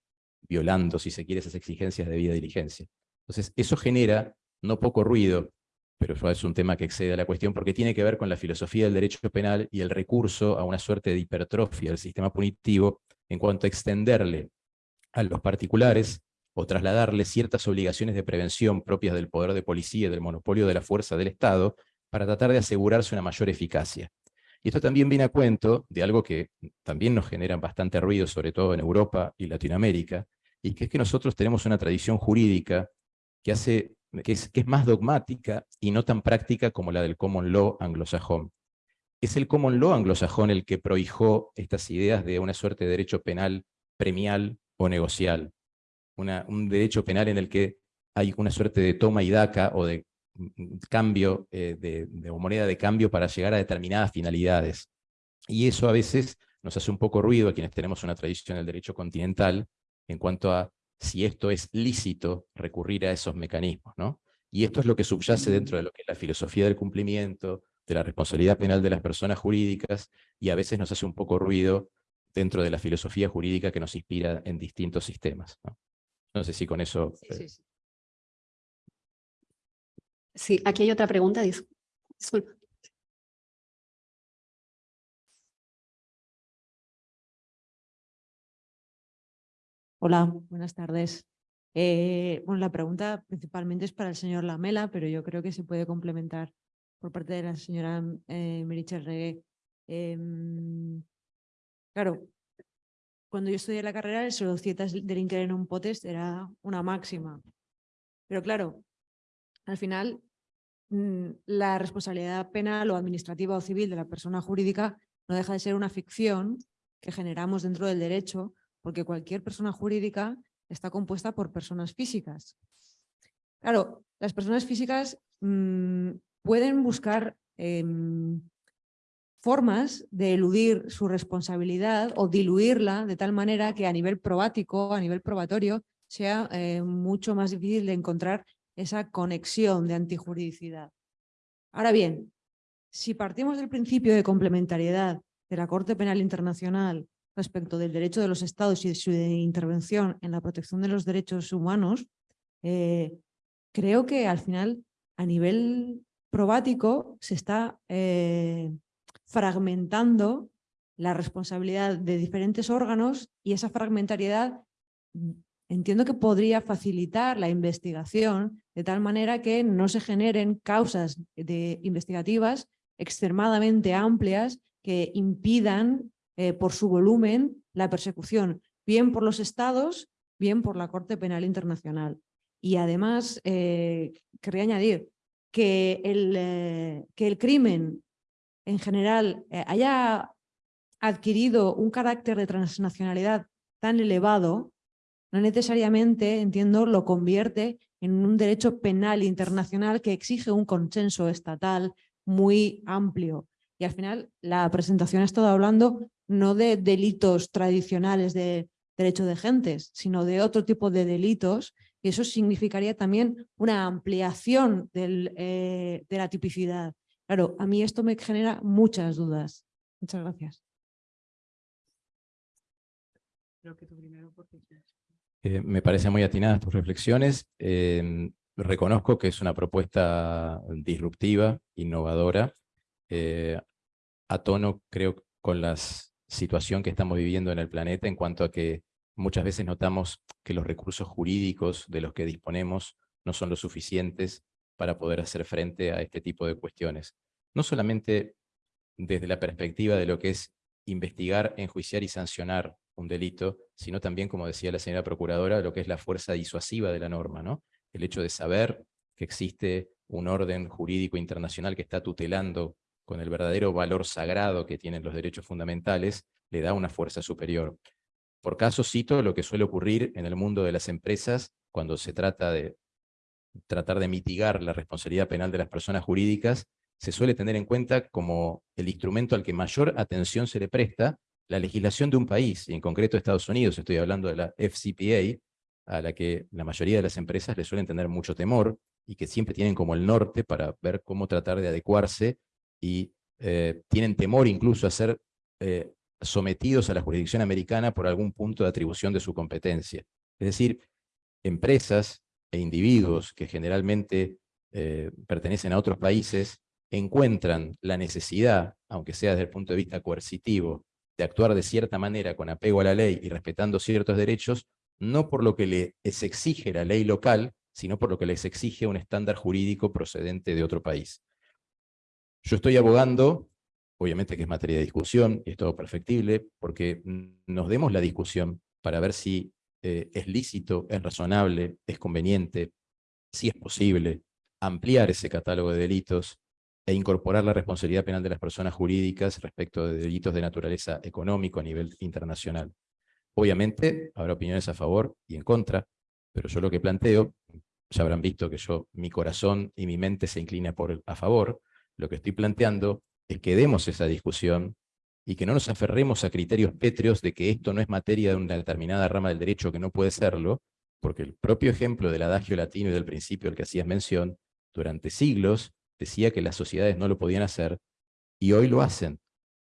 violando, si se quiere, esas exigencias de vida diligencia. Entonces, eso genera no poco ruido, pero eso es un tema que excede a la cuestión porque tiene que ver con la filosofía del derecho penal y el recurso a una suerte de hipertrofia del sistema punitivo en cuanto a extenderle a los particulares o trasladarle ciertas obligaciones de prevención propias del poder de policía y del monopolio de la fuerza del Estado para tratar de asegurarse una mayor eficacia. Y esto también viene a cuento de algo que también nos genera bastante ruido, sobre todo en Europa y Latinoamérica, y que es que nosotros tenemos una tradición jurídica que, hace, que, es, que es más dogmática y no tan práctica como la del common law anglosajón. Es el common law anglosajón el que prohijó estas ideas de una suerte de derecho penal premial o negocial, un derecho penal en el que hay una suerte de toma y daca o de mm, cambio, eh, de, moneda de cambio para llegar a determinadas finalidades. Y eso a veces nos hace un poco ruido a quienes tenemos una tradición del derecho continental en cuanto a si esto es lícito recurrir a esos mecanismos. ¿no? Y esto es lo que subyace dentro de lo que es la filosofía del cumplimiento, de la responsabilidad penal de las personas jurídicas, y a veces nos hace un poco ruido dentro de la filosofía jurídica que nos inspira en distintos sistemas. No sé si con eso... Sí, sí, sí. sí aquí hay otra pregunta. Disculpa. Hola, buenas tardes. Eh, bueno, la pregunta principalmente es para el señor Lamela, pero yo creo que se puede complementar por parte de la señora eh, Merichel Regué. Em, claro, cuando yo estudié la carrera, el solocietas delinquere un potest era una máxima. Pero claro, al final mm, la responsabilidad penal o administrativa o civil de la persona jurídica no deja de ser una ficción que generamos dentro del derecho, porque cualquier persona jurídica está compuesta por personas físicas. Claro, las personas físicas mm, pueden buscar em, formas de eludir su responsabilidad o diluirla de tal manera que a nivel probático, a nivel probatorio, sea eh, mucho más difícil de encontrar esa conexión de antijuridicidad. Ahora bien, si partimos del principio de complementariedad de la Corte Penal Internacional respecto del derecho de los estados y de su intervención en la protección de los derechos humanos, eh, creo que al final a nivel probático se está eh, fragmentando la responsabilidad de diferentes órganos y esa fragmentariedad mm, entiendo que podría facilitar la investigación de tal manera que no se generen causas de investigativas extremadamente amplias que impidan eh, por su volumen la persecución, bien por los estados, bien por la Corte Penal Internacional. Y además, eh, quería añadir que el, eh, que el crimen en general eh, haya adquirido un carácter de transnacionalidad tan elevado, no necesariamente, entiendo, lo convierte en un derecho penal internacional que exige un consenso estatal muy amplio. Y al final la presentación ha estado hablando no de delitos tradicionales de derecho de gentes, sino de otro tipo de delitos Y eso significaría también una ampliación eh, de la tipicidad. Claro, a mí esto me genera muchas dudas. Muchas gracias. Eh, me parecen muy atinadas tus reflexiones. Em, reconozco que es una propuesta disruptiva, innovadora, eh, a tono, creo, con la situación que estamos viviendo en el planeta en cuanto a que muchas veces notamos que los recursos jurídicos de los que disponemos no son lo suficientes para poder hacer frente a este tipo de cuestiones. No solamente desde la perspectiva de lo que es investigar, enjuiciar y sancionar un delito, sino también, como decía la señora procuradora, lo que es la fuerza disuasiva de la norma, ¿no? El hecho de saber que existe un orden jurídico internacional que está tutelando con el verdadero valor sagrado que tienen los derechos fundamentales, le da una fuerza superior. Por caso cito lo que suele ocurrir en el mundo de las empresas cuando se trata de tratar de mitigar la responsabilidad penal de las personas jurídicas, se suele tener en cuenta como el instrumento al que mayor atención se le presta la legislación de un país, y en concreto Estados Unidos, estoy hablando de la FCPA, a la que la mayoría de las empresas le suelen tener mucho temor, y que siempre tienen como el norte para ver cómo tratar de adecuarse, y eh, tienen temor incluso a ser eh, sometidos a la jurisdicción americana por algún punto de atribución de su competencia. Es decir, empresas e individuos que generalmente eh, pertenecen a otros países encuentran la necesidad, aunque sea desde el punto de vista coercitivo, de actuar de cierta manera con apego a la ley y respetando ciertos derechos, no por lo que les exige la ley local, sino por lo que les exige un estándar jurídico procedente de otro país. Yo estoy abogando, obviamente que es materia de discusión, y es todo perfectible, porque nos demos la discusión para ver si eh, es lícito, es razonable, es conveniente, si es posible ampliar ese catálogo de delitos e incorporar la responsabilidad penal de las personas jurídicas respecto de delitos de naturaleza económico a nivel internacional. Obviamente habrá opiniones a favor y en contra, pero yo lo que planteo, ya habrán visto que yo, mi corazón y mi mente se inclina por a favor, lo que estoy planteando es que demos esa discusión y que no nos aferremos a criterios pétreos de que esto no es materia de una determinada rama del derecho que no puede serlo, porque el propio ejemplo del adagio latino y del principio al que hacías mención, durante siglos decía que las sociedades no lo podían hacer, y hoy lo hacen,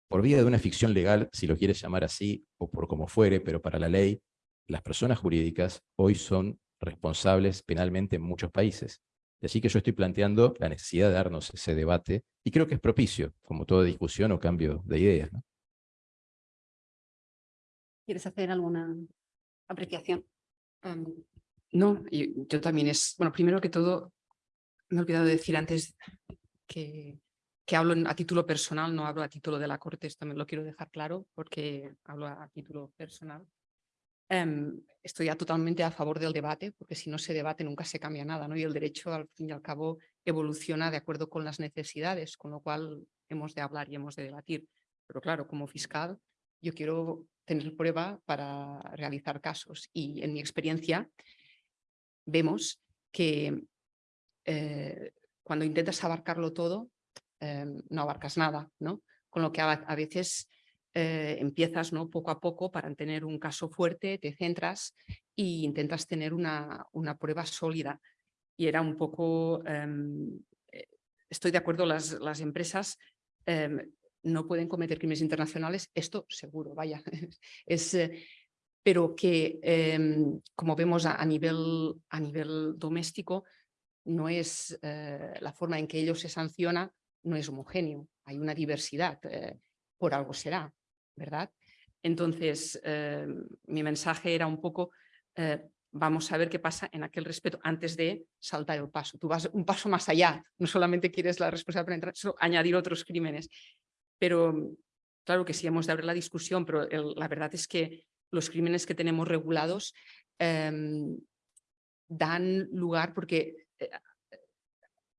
por vía de una ficción legal, si lo quieres llamar así, o por como fuere, pero para la ley, las personas jurídicas hoy son responsables penalmente en muchos países. Así que yo estoy planteando la necesidad de darnos ese debate, y creo que es propicio, como toda discusión o cambio de ideas. ¿no? ¿Quieres hacer alguna apreciación? Em, no, yo, yo también es, bueno, primero que todo, me he olvidado de decir antes que, que hablo a título personal, no hablo a título de la Corte, esto me lo quiero dejar claro porque hablo a, título personal. Em, estoy ya totalmente a favor del debate, porque si no se debate nunca se cambia nada, ¿no? y el derecho al fin y al cabo evoluciona de acuerdo con las necesidades, con lo cual hemos de hablar y hemos de debatir. Pero claro, como fiscal, yo quiero tener prueba para realizar casos y en mi experiencia vemos que eh, cuando intentas abarcarlo todo, eh, no abarcas nada, ¿no? Con lo que a, veces eh, empiezas ¿no? poco a poco para tener un caso fuerte, te centras e intentas tener una, una prueba sólida. Y era un poco, em, estoy de acuerdo, las, las empresas em, no pueden cometer crímenes internacionales, esto seguro, vaya, es, pero que em, como vemos a, nivel, a nivel doméstico, no es eh, la forma en que ellos se sanciona, no es homogéneo, hay una diversidad, eh, por algo será, ¿verdad? Entonces, eh, mi mensaje era un poco, vamos a ver qué pasa en aquel respeto antes de saltar el paso. Tú vas un paso más allá, no solamente quieres la responsabilidad entrar, sino añadir otros crímenes. Pero claro que sí hemos de abrir la discusión, pero la verdad es que los crímenes que tenemos regulados em, dan lugar porque eh,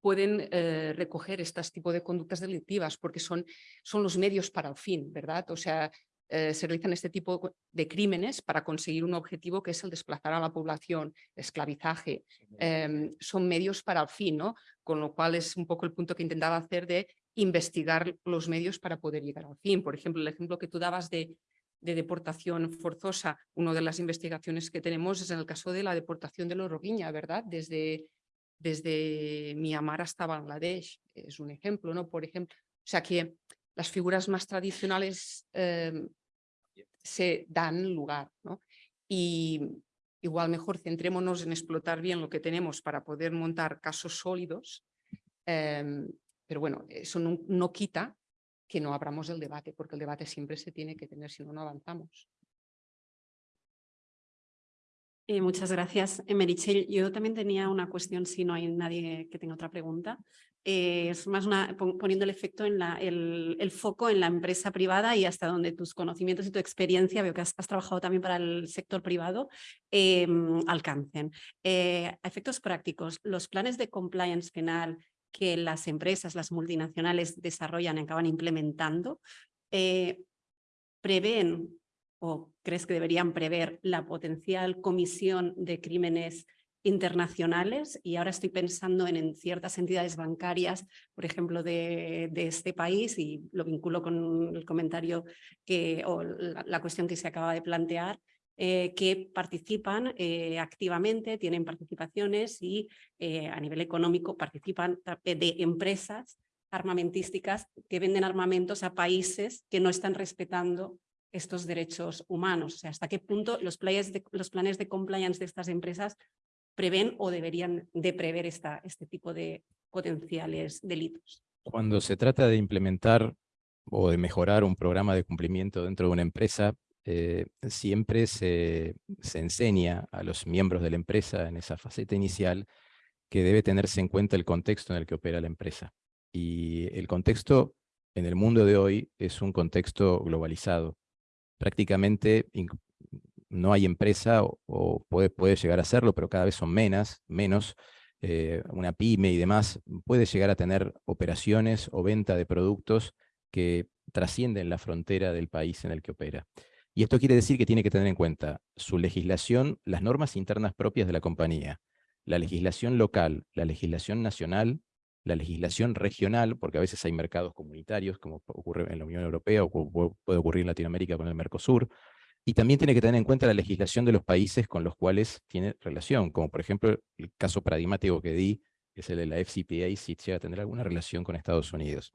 pueden eh, recoger estas tipo de conductas delictivas porque son, son los medios para el fin, ¿verdad? O sea, eh, se realizan este tipo de crímenes para conseguir un objetivo que es el desplazar a la población, esclavizaje, em, son medios para el fin, ¿no? Con lo cual es un poco el punto que intentaba hacer de investigar los medios para poder llegar al fin. Por ejemplo, el ejemplo que tú dabas de de deportación forzosa, una de las investigaciones que tenemos es en el caso de la deportación de los Rohingya, ¿verdad? Desde, desde Myanmar hasta Bangladesh, es un ejemplo, ¿no? Por ejemplo, o sea que las figuras más tradicionales eh, se dan lugar, ¿no? Y igual mejor centrémonos en explotar bien lo que tenemos para poder montar casos sólidos, em, pero bueno, eso no, no quita que no abramos el debate, porque el debate siempre se tiene que tener, si no, no avanzamos. Eh, muchas gracias, eh, Merichel. Yo también tenía una cuestión, si no hay nadie que tenga otra pregunta. Eh, es más una, pon- poniendo el efecto en la, el, el foco en la empresa privada y hasta donde tus conocimientos y tu experiencia, veo que has, trabajado también para el sector privado, em, alcancen. A efectos prácticos, los planes de compliance penal que las empresas, las multinacionales desarrollan y acaban implementando, eh, prevén o crees que deberían prever la potencial comisión de crímenes internacionales y ahora estoy pensando en, ciertas entidades bancarias, por ejemplo, de, este país y lo vinculo con el comentario que, o la cuestión que se acaba de plantear, eh, que participan eh, activamente, tienen participaciones y eh, a nivel económico participan de empresas armamentísticas que venden armamentos a países que no están respetando estos derechos humanos. O sea, hasta qué punto los, de, los planes de compliance de estas empresas prevén o deberían de prever esta, este tipo de potenciales delitos. Cuando se trata de implementar o de mejorar un programa de cumplimiento dentro de una empresa, eh, siempre se, se enseña a los miembros de la empresa en esa faceta inicial que debe tenerse en cuenta el contexto en el que opera la empresa. Y el contexto en el mundo de hoy es un contexto globalizado. Prácticamente no hay empresa, o, o puede, puede llegar a serlo, pero cada vez son menos, menos eh, una pyme y demás, puede llegar a tener operaciones o venta de productos que trascienden la frontera del país en el que opera. Y esto quiere decir que tiene que tener en cuenta su legislación, las normas internas propias de la compañía, la legislación local, la legislación nacional, la legislación regional, porque a veces hay mercados comunitarios, como ocurre en la Unión Europea o pu- puede ocurrir en Latinoamérica con el Mercosur, y también tiene que tener en cuenta la legislación de los países con los cuales tiene relación, como por ejemplo el caso paradigmático que di, que es el de la FCPA, si llega a tener alguna relación con Estados Unidos.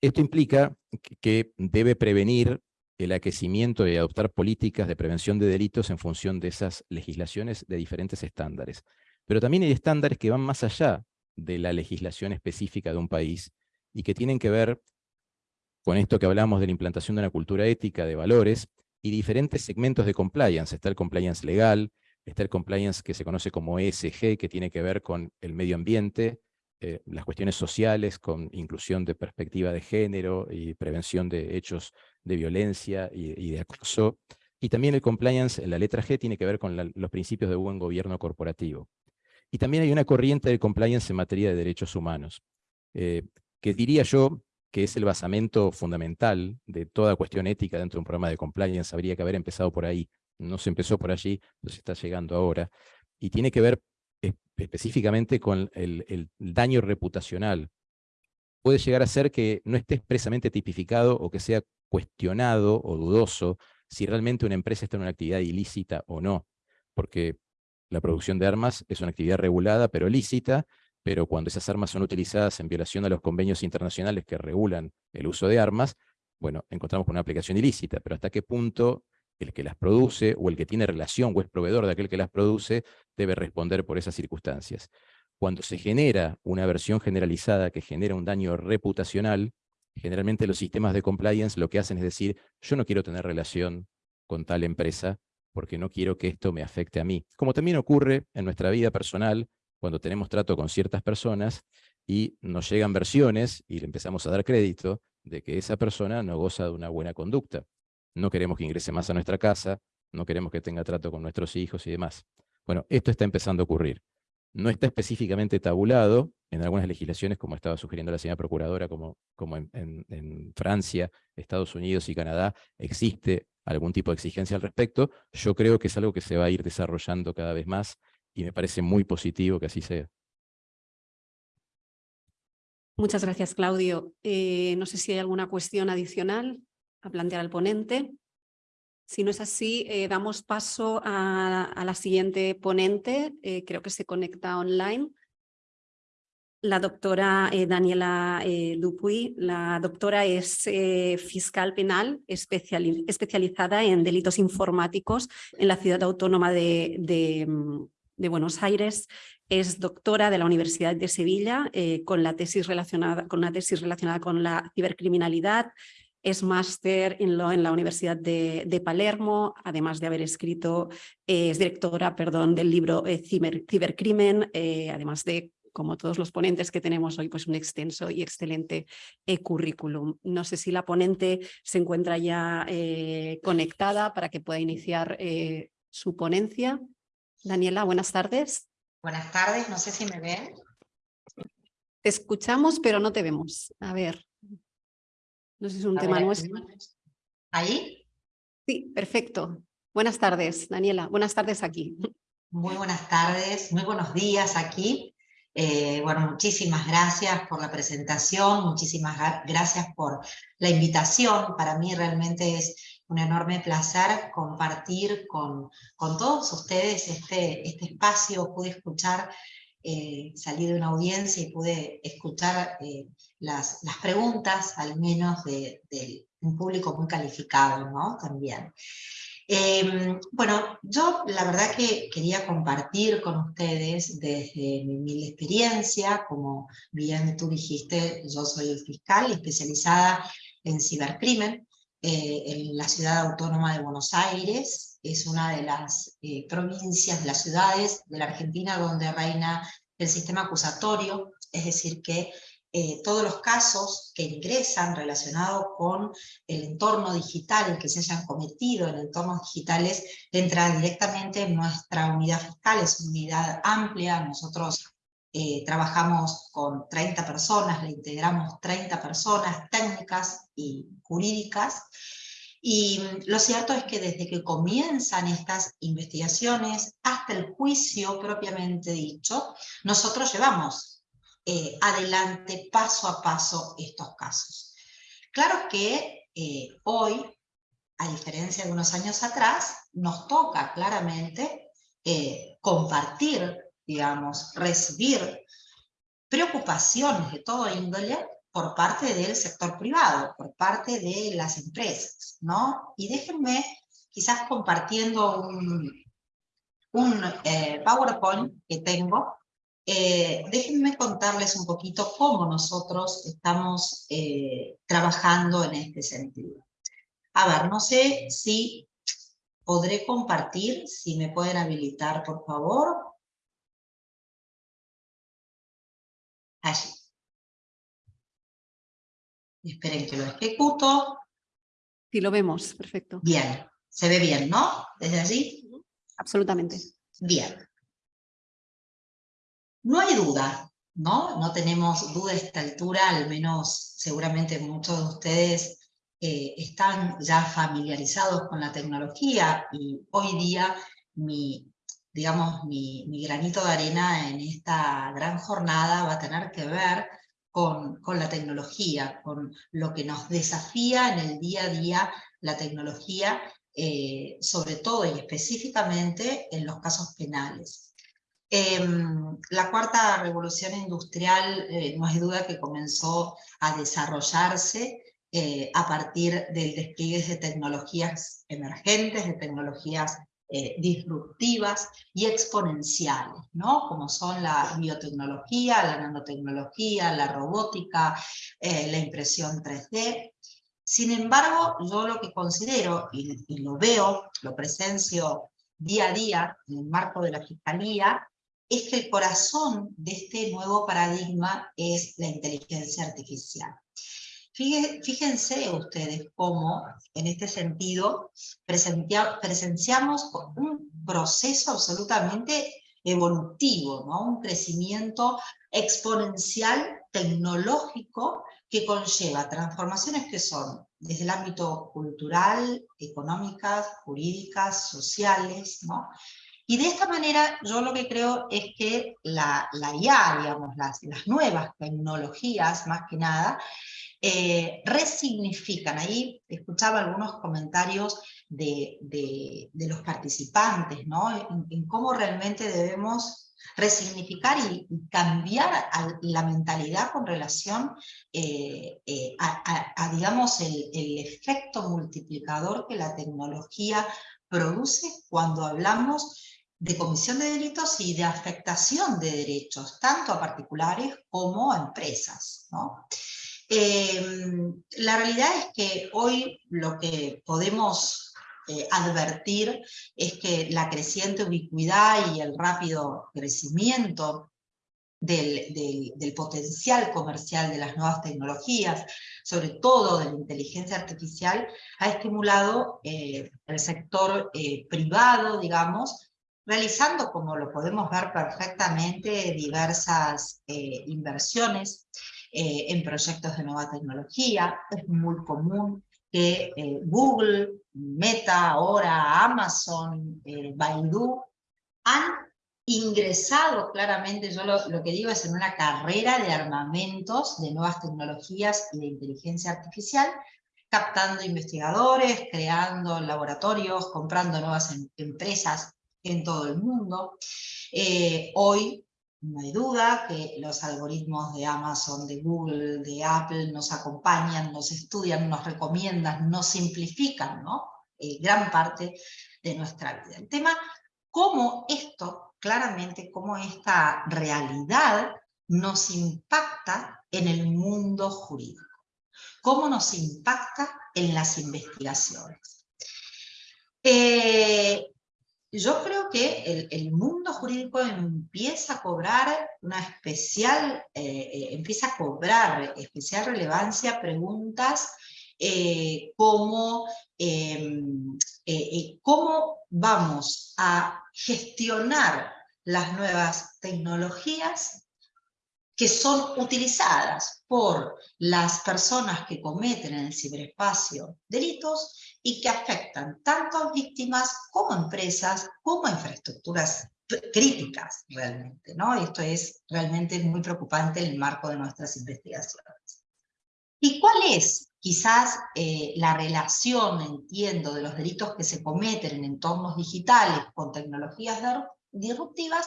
Esto implica que debe prevenir el aquecimiento y adoptar políticas de prevención de delitos en función de esas legislaciones de diferentes estándares. Pero también hay estándares que van más allá de la legislación específica de un país y que tienen que ver con esto que hablamos de la implantación de una cultura ética, de valores, y diferentes segmentos de compliance. Está el compliance legal, está el compliance que se conoce como ESG, que tiene que ver con el medio ambiente, eh, las cuestiones sociales, con inclusión de perspectiva de género y prevención de hechos de violencia y, de acoso. Y también el compliance, en la letra G, tiene que ver con los principios de buen gobierno corporativo. Y también hay una corriente de compliance en materia de derechos humanos, eh, que diría yo que es el basamento fundamental de toda cuestión ética dentro de un programa de compliance. Habría que haber empezado por ahí. No se empezó por allí, pues está llegando ahora. Y tiene que ver eh, específicamente con el, el daño reputacional. Puede llegar a ser que no esté expresamente tipificado o que sea cuestionado o dudoso si realmente una empresa está en una actividad ilícita o no. Porque la producción de armas es una actividad regulada pero lícita, pero cuando esas armas son utilizadas en violación a los convenios internacionales que regulan el uso de armas, bueno, encontramos con una aplicación ilícita, pero hasta qué punto el que las produce o el que tiene relación o es proveedor de aquel que las produce debe responder por esas circunstancias. Cuando se genera una versión generalizada que genera un daño reputacional, generalmente los sistemas de compliance lo que hacen es decir, yo no quiero tener relación con tal empresa porque no quiero que esto me afecte a mí. Como también ocurre en nuestra vida personal, cuando tenemos trato con ciertas personas y nos llegan versiones y le empezamos a dar crédito de que esa persona no goza de una buena conducta. No queremos que ingrese más a nuestra casa, no queremos que tenga trato con nuestros hijos y demás. Bueno, esto está empezando a ocurrir. No está específicamente tabulado en algunas legislaciones, como estaba sugiriendo la señora Procuradora, como, en Francia, Estados Unidos y Canadá, existe algún tipo de exigencia al respecto. Yo creo que es algo que se va a ir desarrollando cada vez más y me parece muy positivo que así sea. Muchas gracias, Claudio. Eh, no sé si hay alguna cuestión adicional a plantear al ponente. Si no es así, eh, damos paso a, la siguiente ponente, eh, creo que se conecta online la doctora eh, Daniela Dupuy. La doctora es fiscal penal especiali- especializada en delitos informáticos en la ciudad autónoma de, de, mm, Buenos Aires. Es doctora de la Universidad de Sevilla con, la tesis relacionada, con una tesis relacionada con la cibercriminalidad. Es máster en, en la Universidad de, de Palermo, además de haber escrito, eh, es directora perdón, del libro eh, Ciber- Cibercrimen, eh, además de como todos los ponentes que tenemos hoy, pues un extenso y excelente currículum. No sé si la ponente se encuentra ya conectada para que pueda iniciar su ponencia. Daniela, buenas tardes. Buenas tardes, no sé si me ven. Te escuchamos, pero no te vemos. A ver. No sé si es un A tema ver, nuestro. ¿Ahí? Sí, perfecto. Buenas tardes, Daniela. Buenas tardes aquí. Muy buenas tardes, muy buenos días aquí. Eh, bueno, muchísimas gracias por la presentación, muchísimas gra- gracias por la invitación. Para mí realmente es un enorme placer compartir con, con todos ustedes este, este espacio. Pude escuchar, eh, salí de una audiencia y pude escuchar eh, las, las preguntas, al menos de, de un público muy calificado, ¿no? También. Eh, bueno, yo la verdad que quería compartir con ustedes desde mi humilde experiencia, como bien tú dijiste, yo soy fiscal especializada en cibercrimen eh, en la ciudad autónoma de Buenos Aires, es una de las eh, provincias, de las ciudades de la Argentina donde reina el sistema acusatorio, es decir que eh, todos los casos que ingresan relacionados con el entorno digital, que se hayan cometido en entornos digitales, entra directamente en nuestra unidad fiscal, es una unidad amplia, nosotros eh, trabajamos con 30 personas, le integramos 30 personas técnicas y jurídicas, y mm, lo cierto es que desde que comienzan estas investigaciones hasta el juicio propiamente dicho, nosotros llevamos eh, adelante paso a paso estos casos. Claro que eh, hoy, a diferencia de unos años atrás, nos toca claramente eh, compartir, digamos, recibir preocupaciones de todo índole por parte del sector privado, por parte de las empresas, ¿no? Y déjenme quizás compartiendo un, PowerPoint que tengo, eh, déjenme contarles un poquito cómo nosotros estamos eh, trabajando en este sentido. A ver, no sé si podré compartir, si me pueden habilitar, por favor. Allí. Esperen que lo ejecuto. Sí, lo vemos, perfecto. Bien, se ve bien, ¿no? Desde allí. Absolutamente. Bien. No hay duda, ¿no? No tenemos duda a esta altura, al menos seguramente muchos de ustedes eh, están ya familiarizados con la tecnología y hoy día mi, digamos, mi, granito de arena en esta gran jornada va a tener que ver con, con la tecnología, con lo que nos desafía en el día a día la tecnología, eh, sobre todo y específicamente en los casos penales. Eh, la cuarta revolución industrial eh, no hay duda que comenzó a desarrollarse eh, a partir del despliegue de tecnologías emergentes, de tecnologías eh, disruptivas y exponenciales, ¿no? como son la biotecnología, la nanotecnología, la robótica, la impresión 3D. Sin embargo, yo lo que considero, y, y lo veo, lo presencio día a día en el marco de la Fiscalía, es que el corazón de este nuevo paradigma es la inteligencia artificial. Fíjense ustedes cómo, en este sentido, presenciamos un proceso absolutamente evolutivo, ¿no? un crecimiento exponencial tecnológico que conlleva transformaciones que son desde el ámbito cultural, económicas, jurídicas, sociales, ¿no? Y de esta manera yo lo que creo es que la, la IA, digamos, las, las nuevas tecnologías más que nada, eh, resignifican. Ahí escuchaba algunos comentarios de, de, los participantes, ¿no? En, cómo realmente debemos resignificar y, cambiar la mentalidad con relación eh, eh, a, digamos, el, el efecto multiplicador que la tecnología produce cuando hablamos de comisión de delitos y de afectación de derechos, tanto a particulares como a empresas. ¿no? Eh, la realidad es que hoy lo que podemos eh, advertir es que la creciente ubicuidad y el rápido crecimiento del, del, potencial comercial de las nuevas tecnologías, sobre todo de la inteligencia artificial, ha estimulado eh, el sector privado, digamos, realizando, como lo podemos ver perfectamente, diversas eh, inversiones eh, en proyectos de nueva tecnología. Es muy común que eh, Google, Meta, ahora Amazon, Baidu, han ingresado claramente, yo lo, lo que digo es en una carrera de armamentos de nuevas tecnologías y de inteligencia artificial, captando investigadores, creando laboratorios, comprando nuevas em empresas en todo el mundo. Eh, hoy no hay duda que los algoritmos de Amazon, de Google, de Apple nos acompañan, nos estudian, nos recomiendan, nos simplifican ¿no? Eh, gran parte de nuestra vida. El tema, cómo esto, claramente, cómo esta realidad nos impacta en el mundo jurídico, cómo nos impacta en las investigaciones. Eh, yo creo que el, mundo jurídico empieza a cobrar una especial, eh, eh, empieza a cobrar especial relevancia preguntas eh, como em, eh, cómo vamos a gestionar las nuevas tecnologías que son utilizadas por las personas que cometen en el ciberespacio delitos y que afectan tanto a víctimas como a empresas, como a infraestructuras críticas realmente, ¿no? Esto es realmente muy preocupante en el marco de nuestras investigaciones. ¿Y cuál es quizás eh, la relación, entiendo, de los delitos que se cometen en entornos digitales con tecnologías disruptivas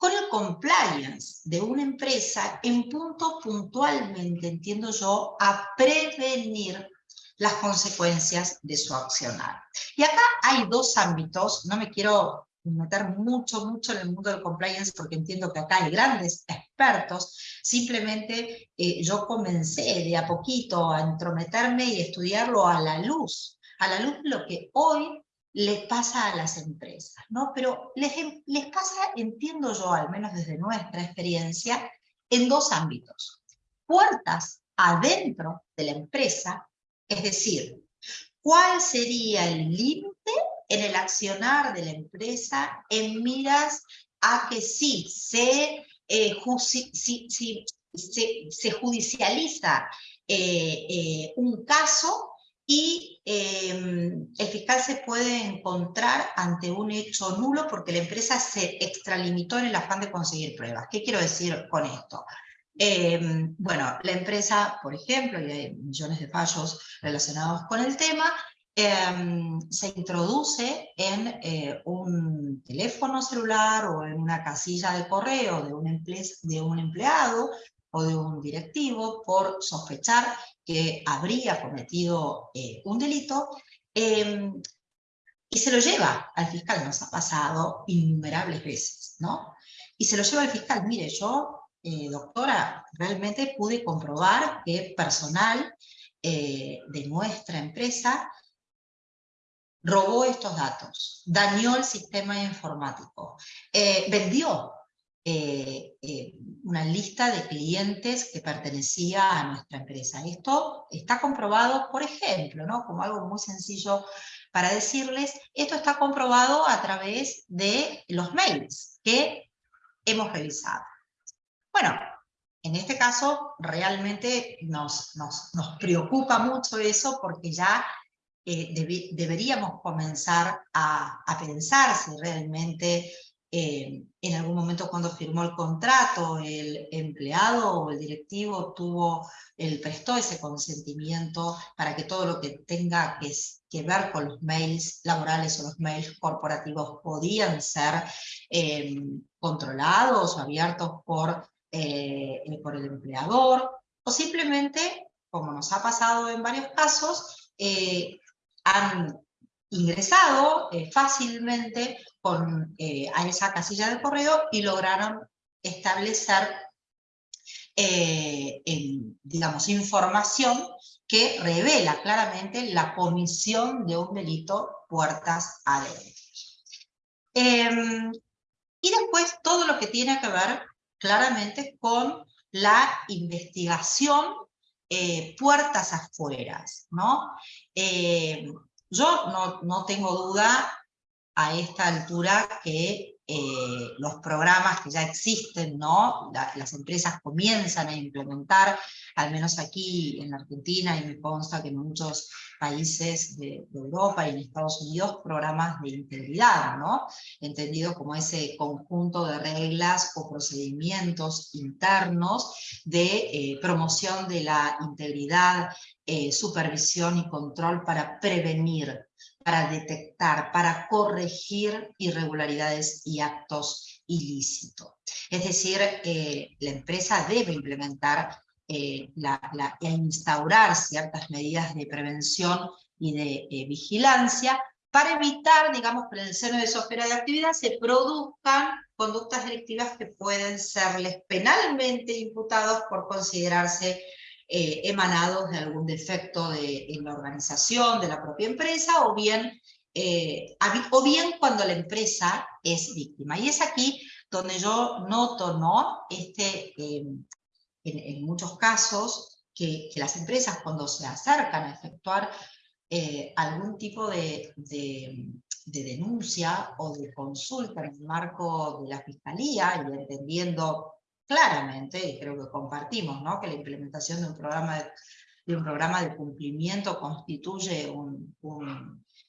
con el compliance de una empresa en punto puntualmente, entiendo yo, a prevenir las consecuencias de su accionar. Y acá hay dos ámbitos, no me quiero meter mucho, mucho en el mundo del compliance porque entiendo que acá hay grandes expertos, simplemente eh, yo comencé de a poquito a entrometerme y estudiarlo a la luz, a la luz de lo que hoy le pasa a las empresas, ¿no? Pero les, les pasa, entiendo yo, al menos desde nuestra experiencia, en dos ámbitos. Puertas adentro de la empresa es decir, ¿cuál sería el límite en el accionar de la empresa en miras a que eh, si, si, se, se, judicializa eh, eh, un caso y em, el fiscal se puede encontrar ante un hecho nulo porque la empresa se extralimitó en el afán de conseguir pruebas. ¿Qué quiero decir con esto? Eh, bueno, la empresa, por ejemplo, y hay millones de fallos relacionados con el tema, eh, se introduce en eh, un teléfono celular o en una casilla de correo de un, de un empleado o de un directivo por sospechar que habría cometido eh, un delito, em, y se lo lleva al fiscal, nos ha pasado innumerables veces, ¿no? Y se lo lleva al fiscal, mire, yo eh, doctora, realmente pude comprobar que personal eh, de nuestra empresa robó estos datos, dañó el sistema informático, vendió eh, eh, una lista de clientes que pertenecía a nuestra empresa. Esto está comprobado, por ejemplo, ¿no? como algo muy sencillo para decirles, esto está comprobado a través de los mails que hemos revisado. Bueno, en este caso realmente nos, nos, nos preocupa mucho eso porque ya eh, deb deberíamos comenzar a, a, pensar si realmente eh, en algún momento cuando firmó el contrato, el empleado o el directivo tuvo, el, prestó ese consentimiento para que todo lo que tenga que, ver con los mails laborales o los mails corporativos podían ser eh, controlados o abiertos eh, por el empleador, o simplemente, como nos ha pasado en varios casos, han ingresado fácilmente con, eh, a esa casilla de correo y lograron establecer, eh, digamos, información que revela claramente la comisión de un delito puertas adentro. Em, y después todo lo que tiene que ver claramente con la investigación eh, puertas afuera, ¿no? yo no, no tengo duda a esta altura que eh, los programas que ya existen, ¿no? las empresas comienzan a implementar, al menos aquí en Argentina, y me consta que en muchos países de, Europa y en Estados Unidos, programas de integridad, ¿no? entendido como ese conjunto de reglas o procedimientos internos de eh, promoción de la integridad, eh, supervisión y control para prevenir para detectar, para corregir irregularidades y actos ilícitos. Es decir, eh, la empresa debe implementar eh, e instaurar ciertas medidas de prevención y de eh, vigilancia para evitar, digamos, que en el seno de su esfera de actividad se produzcan conductas delictivas que pueden serles penalmente imputados por considerarse eh, emanados de algún defecto de, en la organización de la propia empresa, o bien, eh, o bien cuando la empresa es víctima. Y es aquí donde yo noto, ¿no? Este, em, en, muchos casos, que, las empresas cuando se acercan a efectuar eh, algún tipo de, de, de, denuncia o de consulta en el marco de la fiscalía, y entendiendo claramente, y creo que compartimos, ¿no? que la implementación de un programa de, un programa de cumplimiento constituye un,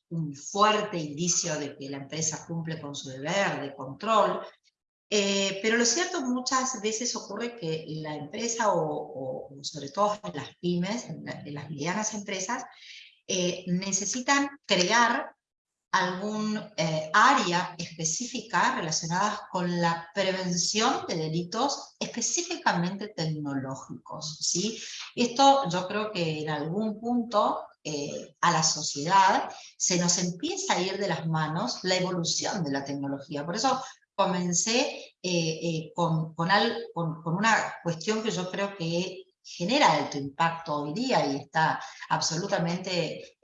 un, fuerte indicio de que la empresa cumple con su deber de control, eh, pero lo cierto muchas veces ocurre que la empresa, o, sobre todo las pymes, las medianas empresas, eh, necesitan crear algún eh, área específica relacionada con la prevención de delitos específicamente tecnológicos. ¿sí? Esto yo creo que en algún punto eh, a la sociedad se nos empieza a ir de las manos la evolución de la tecnología. Por eso comencé eh, con, con, con, una cuestión que yo creo que genera alto impacto hoy día y está absolutamente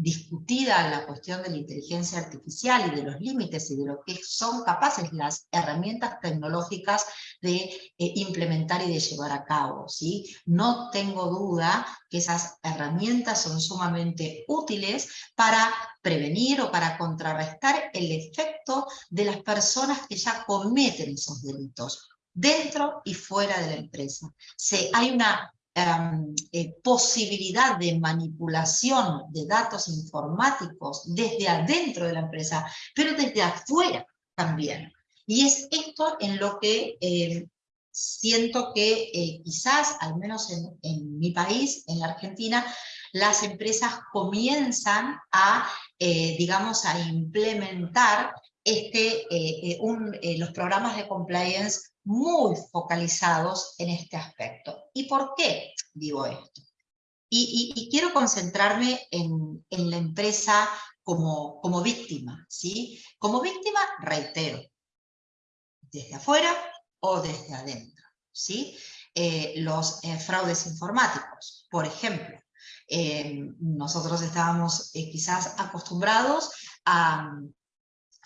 discutida la cuestión de la inteligencia artificial y de los límites y de lo que son capaces las herramientas tecnológicas de eh, implementar y de llevar a cabo. ¿sí? No tengo duda que esas herramientas son sumamente útiles para prevenir o para contrarrestar el efecto de las personas que ya cometen esos delitos dentro y fuera de la empresa. Hay una eh, posibilidad de manipulación de datos informáticos desde adentro de la empresa, pero desde afuera también. Y es esto en lo que em, siento que eh, quizás, al menos en, mi país, en la Argentina, las empresas comienzan a, eh, digamos, a implementar este, los programas de compliance muy focalizados en este aspecto. ¿Y por qué digo esto? Y, quiero concentrarme en, la empresa como, víctima, ¿sí? Como víctima, reitero, desde afuera o desde adentro, ¿sí? Eh, los eh, fraudes informáticos, por ejemplo. Eh, nosotros estábamos quizás acostumbrados a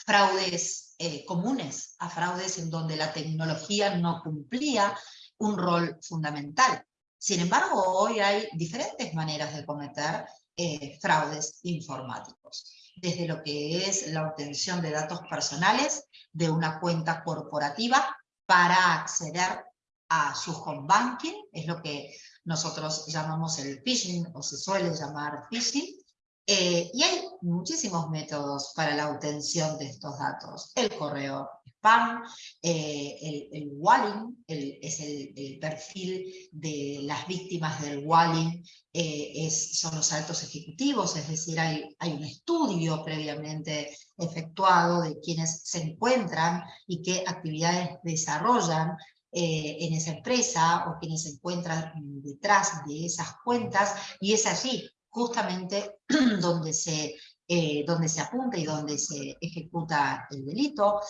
fraudes eh, comunes a fraudes en donde la tecnología no cumplía un rol fundamental. Sin embargo, hoy hay diferentes maneras de cometer eh, fraudes informáticos, desde lo que es la obtención de datos personales de una cuenta corporativa para acceder a su home banking, es lo que nosotros llamamos el phishing o se suele llamar phishing, Eh, y hay muchísimos métodos para la obtención de estos datos. El correo spam, eh, el, el, walling, es el, perfil de las víctimas del walling, eh, son los altos ejecutivos, es decir, hay, hay un estudio previamente efectuado de quienes se encuentran y qué actividades desarrollan en esa empresa o quienes se encuentran detrás de esas cuentas, y es allí justamente donde se, eh, donde se apunta y donde se ejecuta el delito.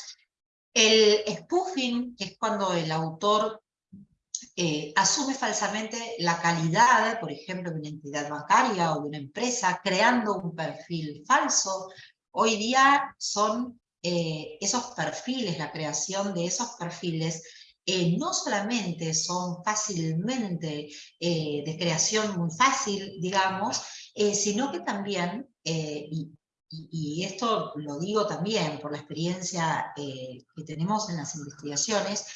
El spoofing, que es cuando el autor eh, asume falsamente la calidad, por ejemplo, de una entidad bancaria o de una empresa, creando un perfil falso. Hoy día son eh, esos perfiles, la creación de esos perfiles, no solamente son fácilmente de creación muy fácil, digamos, eh, sino que también, eh, y, esto lo digo también por la experiencia eh, que tenemos en las investigaciones,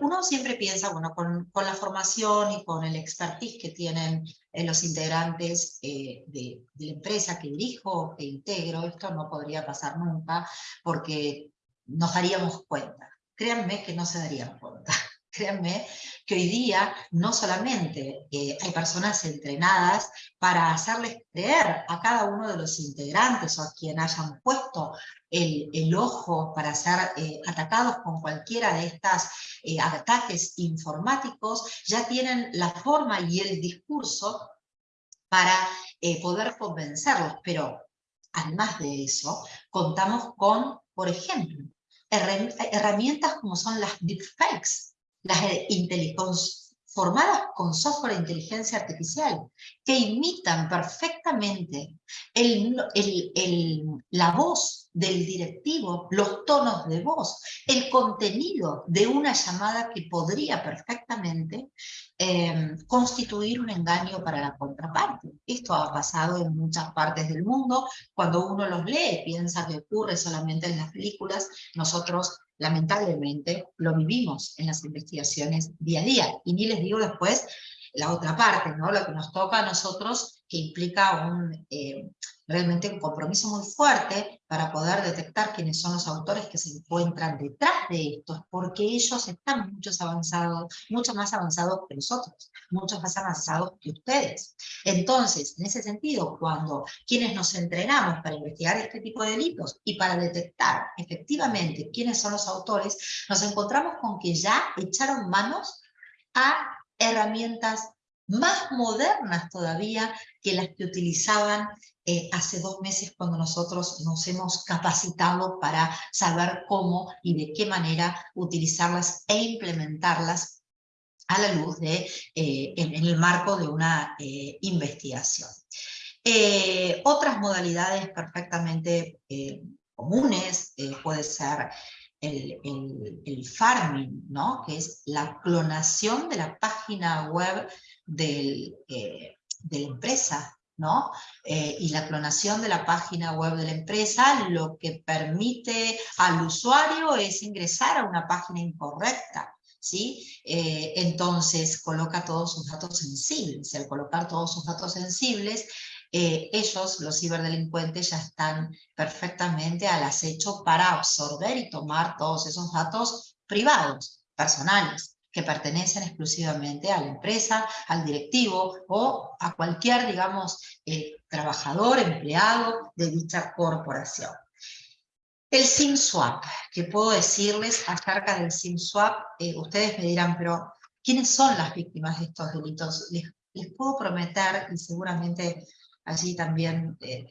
uno siempre piensa, bueno, con, la formación y con el expertise que tienen los integrantes de, de, la empresa que dirijo que integro, esto no podría pasar nunca porque nos daríamos cuenta. Créanme que no se darían cuenta. Créanme que hoy día no solamente eh, hay personas entrenadas para hacerles creer a cada uno de los integrantes o a quien hayan puesto el, ojo para ser eh, atacados con cualquiera de estos eh, ataques informáticos, ya tienen la forma y el discurso para poder convencerlos, pero además de eso, contamos con, por ejemplo, herramientas como son las deepfakes, las formadas con software de inteligencia artificial, que imitan perfectamente la voz del directivo, los tonos de voz, el contenido de una llamada que podría perfectamente em, constituir un engaño para la contraparte. Esto ha pasado en muchas partes del mundo, cuando uno los lee piensa que ocurre solamente en las películas, nosotros lamentablemente lo vivimos en las investigaciones día a día. Y ni les digo después la otra parte, ¿no? lo que nos toca a nosotros, que implica un, eh, realmente un compromiso muy fuerte para poder detectar quiénes son los autores que se encuentran detrás de estos, porque ellos están mucho avanzados, mucho más avanzados que nosotros, mucho más avanzados que ustedes. Entonces, en ese sentido, cuando quienes nos entrenamos para investigar este tipo de delitos y para detectar efectivamente quiénes son los autores, nos encontramos con que ya echaron manos a herramientas más modernas todavía que las que utilizaban eh, hace dos meses cuando nosotros nos hemos capacitado para saber cómo y de qué manera utilizarlas e implementarlas a la luz de, eh, en, el marco de una eh, investigación. otras modalidades perfectamente comunes puede ser el, farming, ¿no? que es la clonación de la página web del, eh, de la empresa. ¿no? Eh, y la clonación de la página web de la empresa lo que permite al usuario es ingresar a una página incorrecta. ¿Sí? Eh, entonces coloca todos sus datos sensibles. Al colocar todos sus datos sensibles, ellos, los ciberdelincuentes, ya están perfectamente al acecho para absorber y tomar todos esos datos privados, personales, que pertenecen exclusivamente a la empresa, al directivo o a cualquier, digamos, eh, trabajador, empleado de dicha corporación. El SIM swap, que puedo decirles acerca del SIM swap, eh, ustedes me dirán, pero ¿quiénes son las víctimas de estos delitos? Les, puedo prometer, y seguramente allí también eh,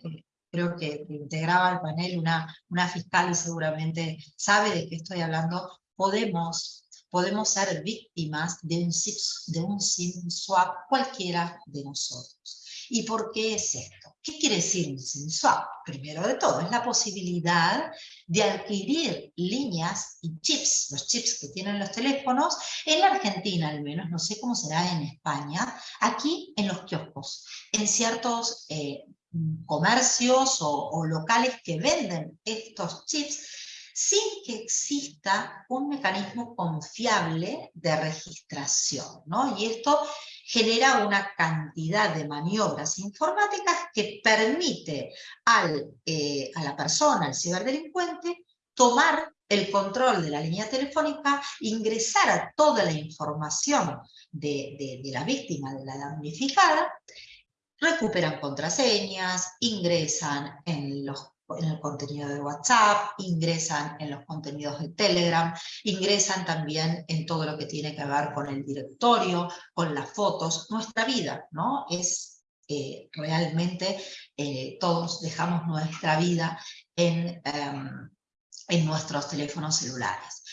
creo que, integraba al panel una, una fiscal y seguramente sabe de qué estoy hablando, podemos, podemos ser víctimas de un, de SIM swap cualquiera de nosotros. ¿Y por qué es esto? ¿Qué quiere decir un SIM swap? Primero de todo, es la posibilidad de adquirir líneas y chips, los chips que tienen los teléfonos, en la Argentina al menos, no sé cómo será en España, aquí en los kioscos, en ciertos eh, comercios o, o locales que venden estos chips, sin que exista un mecanismo confiable de registración. ¿no? Y esto genera una cantidad de maniobras informáticas que permite al, eh, a la persona, al ciberdelincuente, tomar el control de la línea telefónica, ingresar a toda la información de, de la víctima, de la damnificada, recuperan contraseñas, ingresan en los en el contenido de WhatsApp, ingresan en los contenidos de Telegram, ingresan también en todo lo que tiene que ver con el directorio, con las fotos. Nuestra vida, ¿no? Es eh, realmente, eh, todos dejamos nuestra vida en, em, en nuestros teléfonos celulares.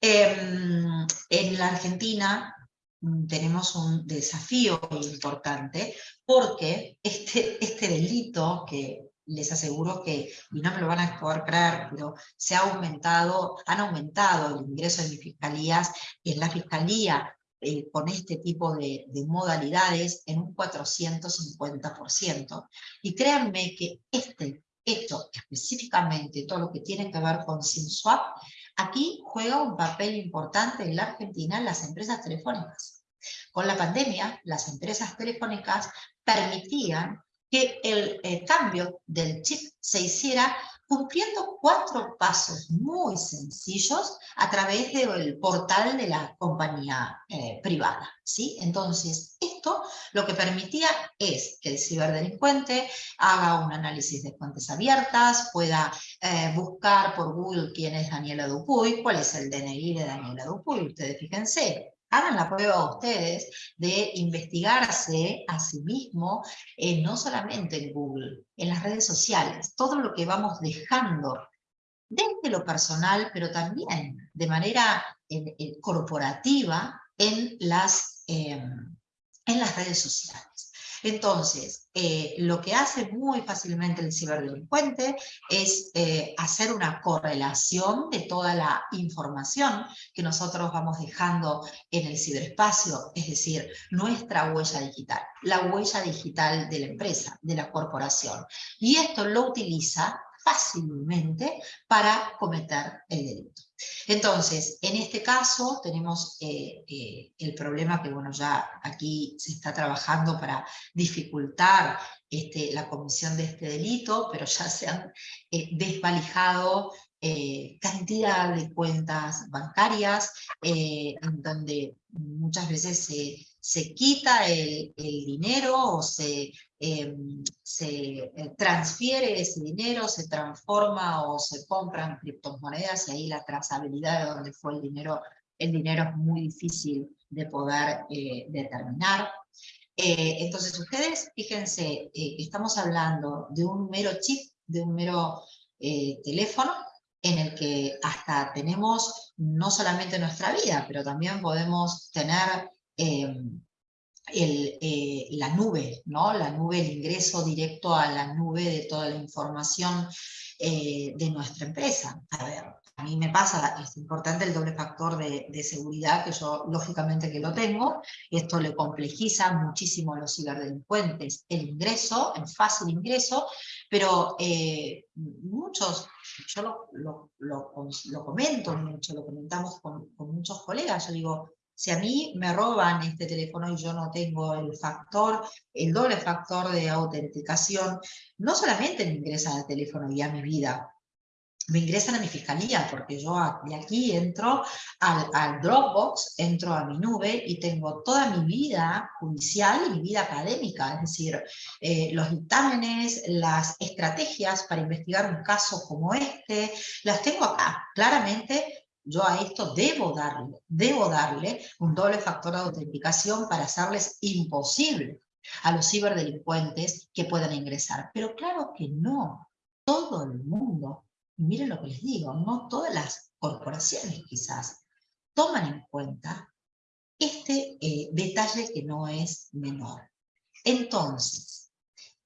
Em, en la Argentina mm, tenemos un desafío importante porque este, este delito que les aseguro que, y no me lo van a poder creer, pero se ha aumentado, han aumentado el ingreso de mis fiscalías, en la fiscalía eh, con este tipo de, de, modalidades en un 450%. Y créanme que este hecho, específicamente todo lo que tiene que ver con SimSwap, aquí juega un papel importante en la Argentina en las empresas telefónicas. Con la pandemia, las empresas telefónicas permitían que el, cambio del chip se hiciera cumpliendo cuatro pasos muy sencillos a través del portal de la compañía eh, privada. ¿sí? Entonces, esto lo que permitía es que el ciberdelincuente haga un análisis de fuentes abiertas, pueda eh, buscar por Google quién es Daniela Dupuy, cuál es el DNI de Daniela Dupuy. Ustedes fíjense, hagan la prueba ustedes de investigarse a sí mismo, eh, no solamente en Google, en las redes sociales, todo lo que vamos dejando desde lo personal, pero también de manera corporativa en las, em, en las redes sociales. Entonces, eh, lo que hace muy fácilmente el ciberdelincuente es eh, hacer una correlación de toda la información que nosotros vamos dejando en el ciberespacio, es decir, nuestra huella digital, la huella digital de la empresa, de la corporación. Y esto lo utiliza fácilmente para cometer el delito. Entonces, en este caso tenemos eh, eh, el problema que bueno, ya aquí se está trabajando para dificultar este, la comisión de este delito, pero ya se han eh, desvalijado cantidad de cuentas bancarias, en donde muchas veces se se quita el, dinero o se, em, se eh, transfiere ese dinero, se transforma o se compran criptomonedas y ahí la trazabilidad de dónde fue el dinero, el dinero es muy difícil de poder eh, determinar. Eh, entonces ustedes, fíjense, estamos hablando de un mero chip, de un mero teléfono, en el que hasta tenemos no solamente nuestra vida, pero también podemos tener Em, el, eh, la nube, ¿no? la nube, el ingreso directo a la nube de toda la información eh, de nuestra empresa. A ver, a mí me pasa, es importante el doble factor de, seguridad, que yo lógicamente que lo tengo, esto le complejiza muchísimo a los ciberdelincuentes el ingreso, el fácil ingreso, pero eh, muchos, yo lo, comento mucho, lo comentamos con, con muchos colegas, yo digo, si a mí me roban este teléfono y yo no tengo el factor, el doble factor de autenticación, no solamente me ingresan al teléfono y a mi vida, me ingresan a mi fiscalía, porque yo de aquí entro al, Dropbox, entro a mi nube y tengo toda mi vida judicial y mi vida académica, es decir, eh, los dictámenes, las estrategias para investigar un caso como este, las tengo acá, claramente yo a esto debo darle, debo darle un doble factor de autenticación para hacerles imposible a los ciberdelincuentes que puedan ingresar. Pero claro que no, todo el mundo, y miren lo que les digo, no todas las corporaciones quizás, toman en cuenta este eh, detalle que no es menor. Entonces,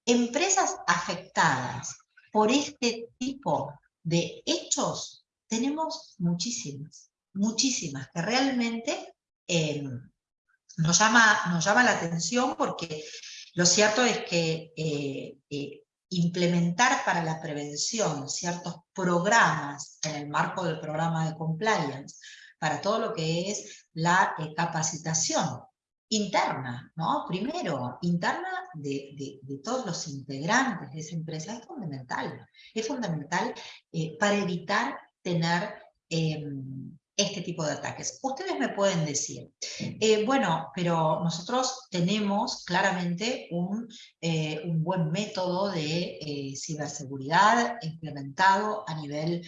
empresas afectadas por este tipo de hechos tenemos muchísimas, muchísimas, que realmente eh, nos, llama, nos llama la atención porque lo cierto es que eh, eh, implementar para la prevención ciertos programas en el marco del programa de compliance, para todo lo que es la capacitación interna, ¿no? Primero, interna de, de- todos los integrantes de esa empresa, es fundamental. Es fundamental para evitar tener em, este tipo de ataques. Ustedes me pueden decir, eh, bueno, pero nosotros tenemos claramente un, eh, un buen método de eh, ciberseguridad implementado a nivel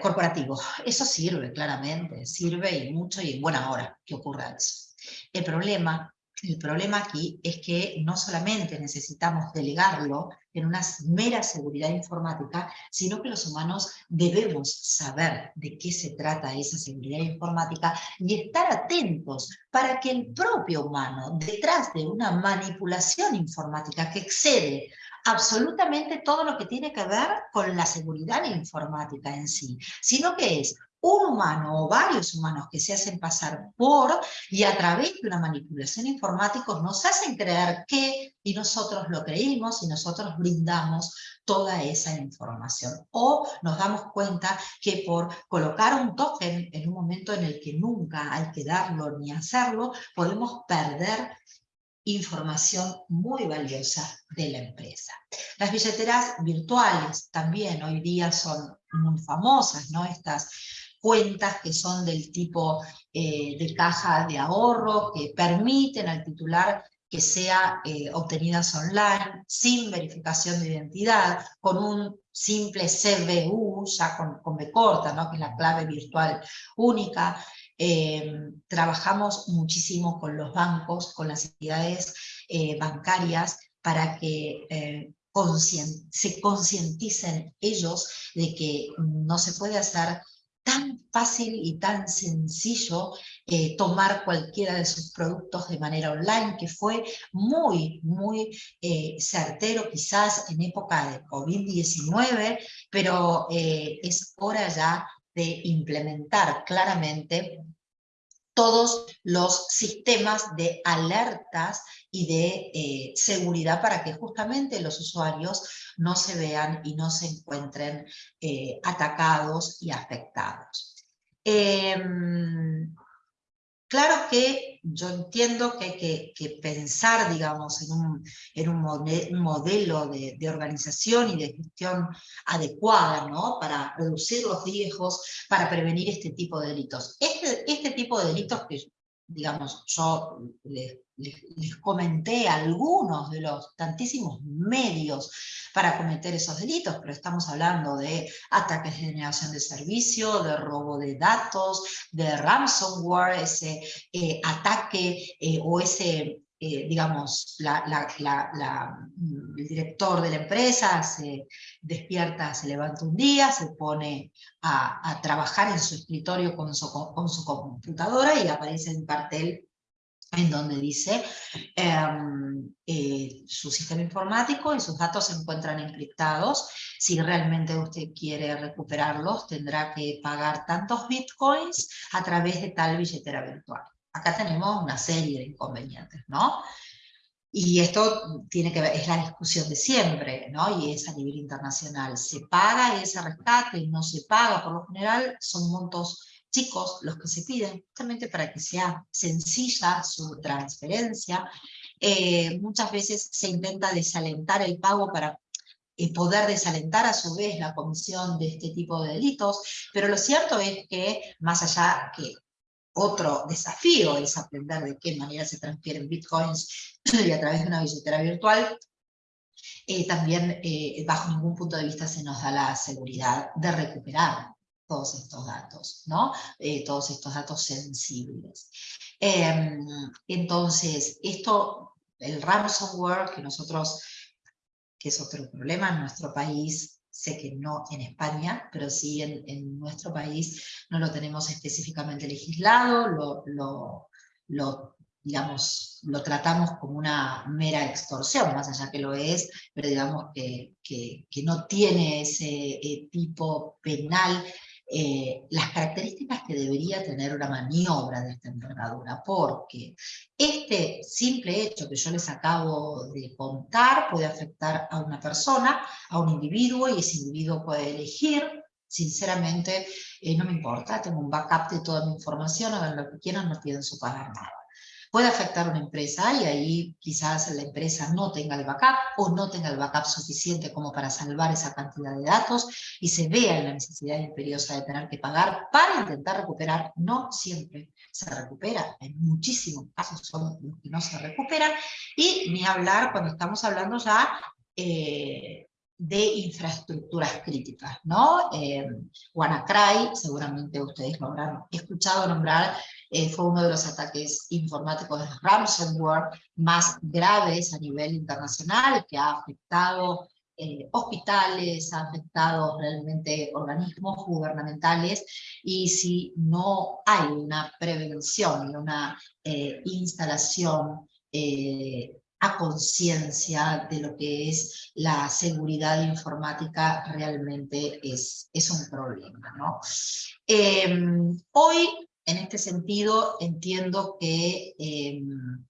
corporativo. Eso sirve, claramente, sirve y mucho y en buena hora que ocurra eso. El problema, el problema aquí es que no solamente necesitamos delegarlo en una mera seguridad informática, sino que los humanos debemos saber de qué se trata esa seguridad informática y estar atentos para que el propio humano, detrás de una manipulación informática que excede absolutamente todo lo que tiene que ver con la seguridad informática en sí, sino que es un humano o varios humanos que se hacen pasar por y a través de una manipulación informática nos hacen creer que y nosotros lo creímos y nosotros brindamos toda esa información. O nos damos cuenta que por colocar un token en un momento en el que nunca hay que darlo ni hacerlo, podemos perder información muy valiosa de la empresa. Las billeteras virtuales también hoy día son muy famosas, ¿no? Estas cuentas que son del tipo eh, de caja de ahorro, que permiten al titular que sea eh, obtenidas online, sin verificación de identidad, con un simple CBU, ya con, con B corta, ¿no? que es la clave virtual única, eh, trabajamos muchísimo con los bancos, con las entidades bancarias, para que se concienticen ellos de que no se puede hacer tan fácil y tan sencillo eh, tomar cualquiera de sus productos de manera online, que fue muy, muy eh, certero quizás en época de COVID-19, pero eh, es hora ya de implementar claramente todos los sistemas de alertas y de eh, seguridad para que justamente los usuarios no se vean y no se encuentren eh, atacados y afectados. Em, claro que yo entiendo que hay que, pensar, digamos, en un, en un modelo de, de organización y de gestión adecuada, ¿no? Para reducir los riesgos, para prevenir este tipo de delitos. Este, este tipo de delitos que, digamos, yo les, comenté algunos de los tantísimos medios para cometer esos delitos, pero estamos hablando de ataques de generación de servicio, de robo de datos, de ransomware, ese eh, ataque eh, o ese, eh, digamos, mm, el director de la empresa se despierta, se levanta un día, se pone a, trabajar en su escritorio con su, co- con su computadora y aparece un cartel en donde dice em, eh, su sistema informático y sus datos se encuentran encriptados. Si realmente usted quiere recuperarlos, tendrá que pagar tantos bitcoins a través de tal billetera virtual. Acá tenemos una serie de inconvenientes, ¿no? Y esto tiene que ver, es la discusión de siempre, ¿no? Y es a nivel internacional. ¿Se paga ese rescate? ¿No se paga? Por lo general son montos chicos los que se piden, justamente para que sea sencilla su transferencia. Eh, muchas veces se intenta desalentar el pago para eh, poder desalentar a su vez la comisión de este tipo de delitos, pero lo cierto es que más allá que otro desafío es aprender de qué manera se transfieren bitcoins y a través de una billetera virtual, eh, también eh, bajo ningún punto de vista se nos da la seguridad de recuperar todos estos datos, ¿no? Eh, todos estos datos sensibles. Em, entonces, esto, el ransomware que nosotros, que es otro problema en nuestro país, sé que no en España, pero sí en, nuestro país no lo tenemos específicamente legislado, lo, tratamos como una mera extorsión, más allá que lo es, pero digamos que no tiene ese eh, tipo penal eh, las características que debería tener una maniobra de esta envergadura, porque este simple hecho que yo les acabo de contar puede afectar a una persona, a un individuo, y ese individuo puede elegir sinceramente eh, no me importa, tengo un backup de toda mi información, hagan lo que quieran, no pienso pagar nada. Puede afectar a una empresa y ahí quizás la empresa no tenga el backup o no tenga el backup suficiente como para salvar esa cantidad de datos y se vea en la necesidad imperiosa de tener que pagar para intentar recuperar. No siempre se recupera, en muchísimos casos son los que no se recuperan y ni hablar cuando estamos hablando ya eh, de infraestructuras críticas, ¿no? Eh, WannaCry, seguramente ustedes lo habrán escuchado nombrar, eh, fue uno de los ataques informáticos de ransomware más graves a nivel internacional, que ha afectado eh, hospitales, ha afectado realmente organismos gubernamentales, y si no hay una prevención y una instalación a conciencia de lo que es la seguridad informática realmente es, es un problema. ¿no? Em, hoy, en este sentido, entiendo que, em,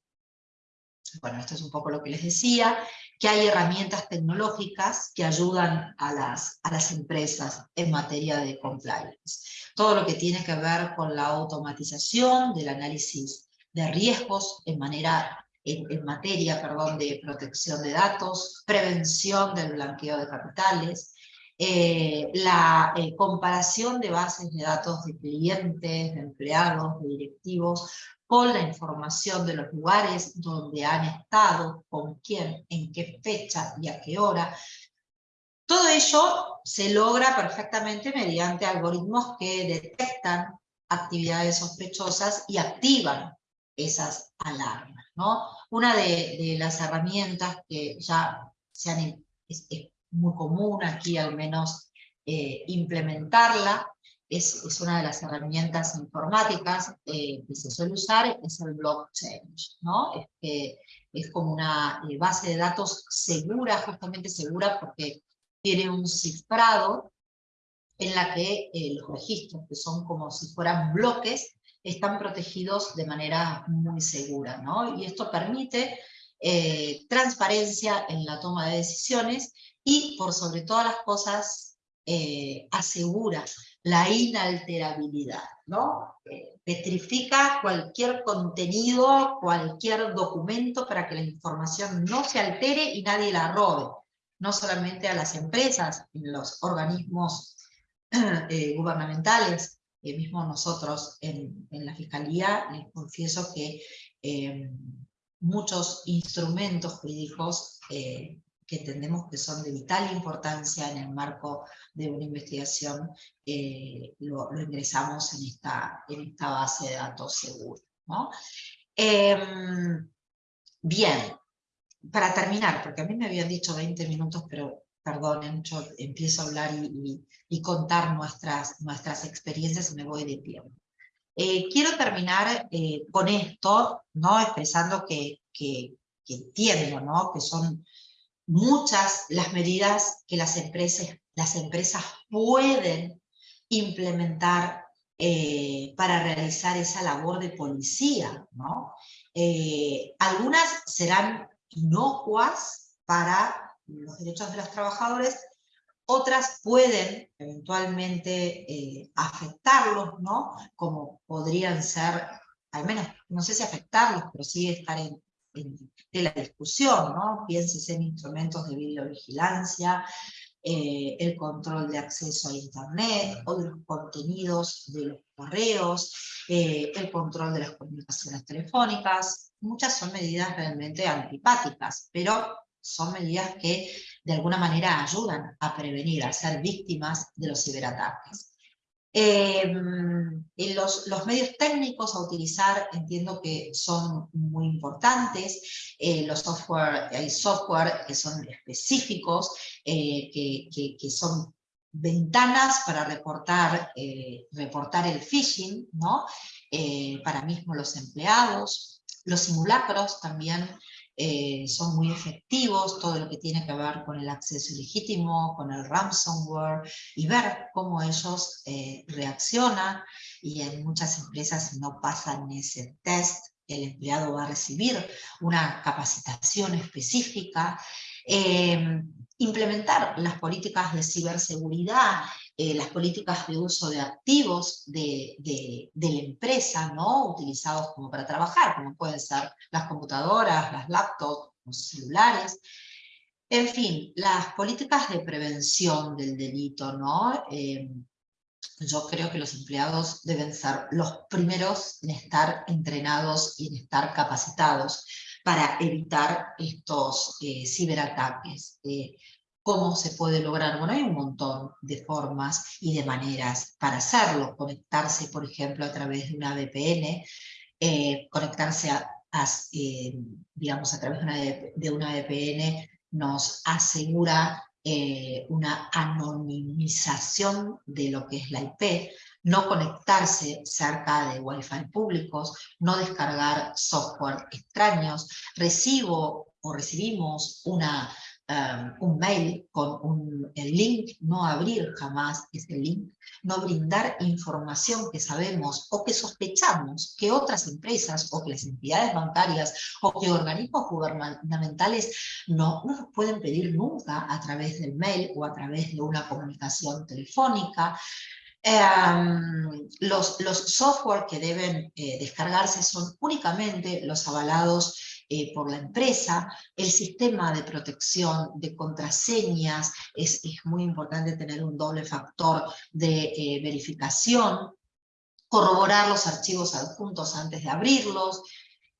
bueno, esto es un poco lo que les decía, que hay herramientas tecnológicas que ayudan a las, a las empresas en materia de compliance. Todo lo que tiene que ver con la automatización del análisis de riesgos en manera en, materia perdón, de protección de datos, prevención del blanqueo de capitales, eh, la eh, comparación de bases de datos de clientes, de empleados, de directivos, con la información de los lugares donde han estado, con quién, en qué fecha y a qué hora. Todo ello se logra perfectamente mediante algoritmos que detectan actividades sospechosas y activan esas alarmas. ¿no? Una de, las herramientas que ya se han, muy común aquí al menos eh, implementarla, es, es, una de las herramientas informáticas eh, que se suele usar, es el blockchain, ¿no? Es, que es como una eh, base de datos segura, justamente segura porque tiene un cifrado en la que los registros, que son como si fueran bloques, están protegidos de manera muy segura, ¿no? Y esto permite transparencia en la toma de decisiones y, por sobre todas las cosas, eh, asegura la inalterabilidad, ¿no? Eh, petrifica cualquier contenido, cualquier documento para que la información no se altere y nadie la robe, no solamente a las empresas, los organismos gubernamentales, eh, mismo nosotros en, la Fiscalía, les confieso que eh, muchos instrumentos jurídicos eh, que entendemos que son de vital importancia en el marco de una investigación, lo, ingresamos en esta, en esta base de datos segura. Em, bien, para terminar, porque a mí me habían dicho 20 minutos, pero perdonen, yo empiezo a hablar y, contar nuestras, nuestras experiencias y me voy de tiempo. Eh, quiero terminar eh, con esto, ¿no? expresando que, que, entiendo ¿no? que son muchas las medidas que las empresas, las empresas pueden implementar eh, para realizar esa labor de policía. ¿no? algunas serán inocuas para los derechos de los trabajadores, otras pueden eventualmente eh, afectarlos, ¿no? Como podrían ser, al menos, no sé si afectarlos, pero sí estar en, la discusión, ¿no? Pienses en instrumentos de videovigilancia, eh, el control de acceso a Internet, o de los contenidos de los correos, eh, el control de las comunicaciones telefónicas, muchas son medidas realmente antipáticas, pero son medidas que de alguna manera ayudan a prevenir, a ser víctimas de los ciberataques. Em, los, medios técnicos a utilizar entiendo que son muy importantes, eh, los software, hay software que son específicos, eh, que, que, son ventanas para reportar, eh, reportar el phishing, ¿no? para mismo los empleados, los simulacros también eh, son muy efectivos, todo lo que tiene que ver con el acceso ilegítimo, con el ransomware, y ver cómo ellos eh, reaccionan, y en muchas empresas no pasan ese test, el empleado va a recibir una capacitación específica, eh, implementar las políticas de ciberseguridad eh, las políticas de uso de activos de, de, de, la empresa, ¿no? utilizados como para trabajar, como pueden ser las computadoras, las laptops, los celulares. En fin, las políticas de prevención del delito, ¿no? Eh, yo creo que los empleados deben ser los primeros en estar entrenados y en estar capacitados para evitar estos eh, ciberataques. Eh, ¿Cómo se puede lograr? Bueno, hay un montón de formas y de maneras para hacerlo. Conectarse, por ejemplo, a través de una VPN, eh, conectarse a, digamos, a través de una, de una VPN nos asegura eh, una anonimización de lo que es la IP, no conectarse cerca de Wi-Fi públicos, no descargar software extraños. Recibo o recibimos una Um, un mail con un, el link, no abrir jamás ese link, no brindar información que sabemos o que sospechamos que otras empresas o que las entidades bancarias o que organismos gubernamentales no, no nos pueden pedir nunca a través del mail o a través de una comunicación telefónica. Um, los, los software que deben eh, descargarse son únicamente los avalados eh, por la empresa, el sistema de protección de contraseñas, es, es muy importante tener un doble factor de eh, verificación, corroborar los archivos adjuntos antes de abrirlos,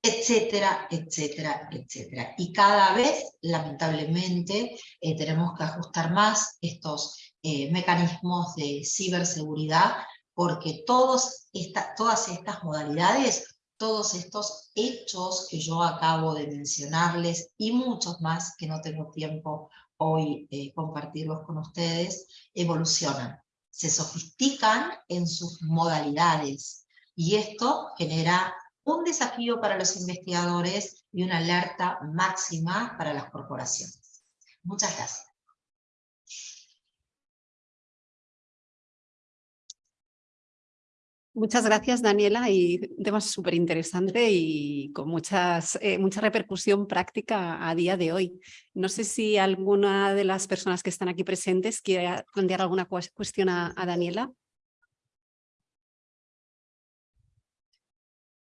etcétera, etcétera, etcétera. Y cada vez, lamentablemente, eh, tenemos que ajustar más estos mecanismos de ciberseguridad porque todos esta, todas estas modalidades todos estos hechos que yo acabo de mencionarles y muchos más que no tengo tiempo hoy eh, compartirlos con ustedes, evolucionan, se sofistican en sus modalidades y esto genera un desafío para los investigadores y una alerta máxima para las corporaciones. Muchas gracias. Muchas gracias, Daniela, y un tema súper interesante y con muchas, eh, mucha repercusión práctica a día de hoy. No sé si alguna de las personas que están aquí presentes quiere plantear alguna cuestión a, Daniela.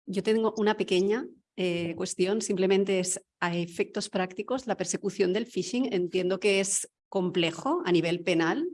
Yo tengo una pequeña eh, cuestión, simplemente es a efectos prácticos, la persecución del phishing entiendo que es complejo a nivel penal,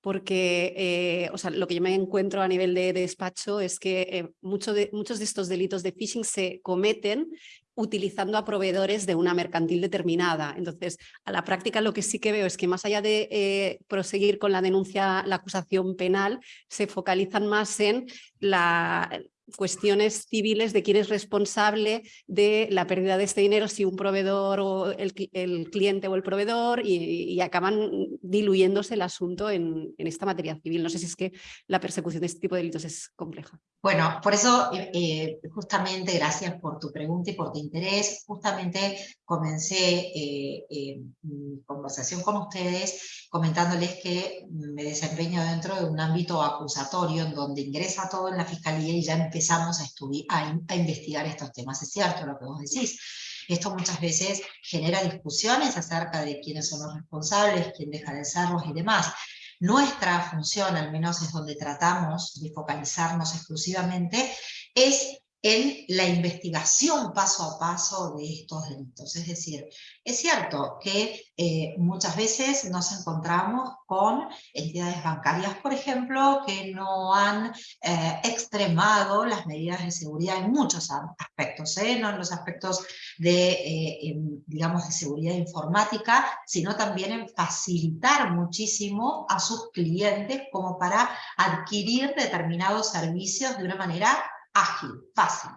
porque eh, o sea, lo que yo me encuentro a nivel de, despacho es que eh, de, muchos de estos delitos de phishing se cometen utilizando a proveedores de una mercantil determinada. Entonces, a la práctica lo que sí que veo es que más allá de eh, proseguir con la denuncia, la acusación penal, se focalizan más en la, cuestiones civiles de quién es responsable de la pérdida de este dinero, si un proveedor o el, cliente o el proveedor, y, acaban diluyéndose el asunto en, esta materia civil. No sé si es que la persecución de este tipo de delitos es compleja. Bueno, por eso eh, eh, justamente gracias por tu pregunta y por tu interés. Justamente comencé eh, mi conversación con ustedes comentándoles que me desempeño dentro de un ámbito acusatorio en donde ingresa todo en la fiscalía y ya empezamos a, estudiar, a, investigar estos temas. Es cierto lo que vos decís. Esto muchas veces genera discusiones acerca de quiénes son los responsables, quién deja de serlos y demás. Nuestra función, al menos es donde tratamos de focalizarnos exclusivamente, es en la investigación paso a paso de estos delitos. Es decir, es cierto que eh, muchas veces nos encontramos con entidades bancarias, por ejemplo, que no han eh, extremado las medidas de seguridad en muchos aspectos, ¿eh? no en los aspectos de, digamos, de seguridad informática, sino también en facilitar muchísimo a sus clientes como para adquirir determinados servicios de una manera ágil, fácil.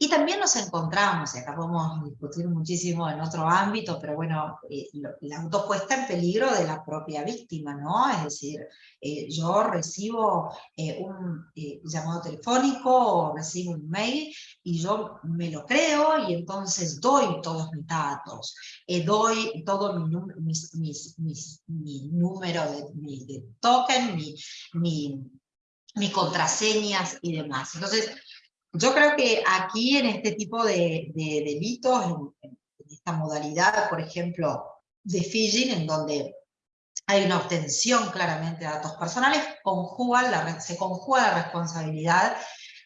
Y también nos encontramos, y acá podemos discutir muchísimo en otro ámbito, pero bueno, eh, la autopuesta en peligro de la propia víctima, ¿no? Es decir, eh, yo recibo eh, un llamado telefónico o recibo un mail y yo me lo creo y entonces doy todos mis datos, doy todo mi, mi número de, de token, mi, mi mis contraseñas y demás. Entonces, yo creo que aquí en este tipo de, delitos, en, esta modalidad, por ejemplo, de phishing, en donde hay una obtención claramente de datos personales, conjugan la, se conjuga la responsabilidad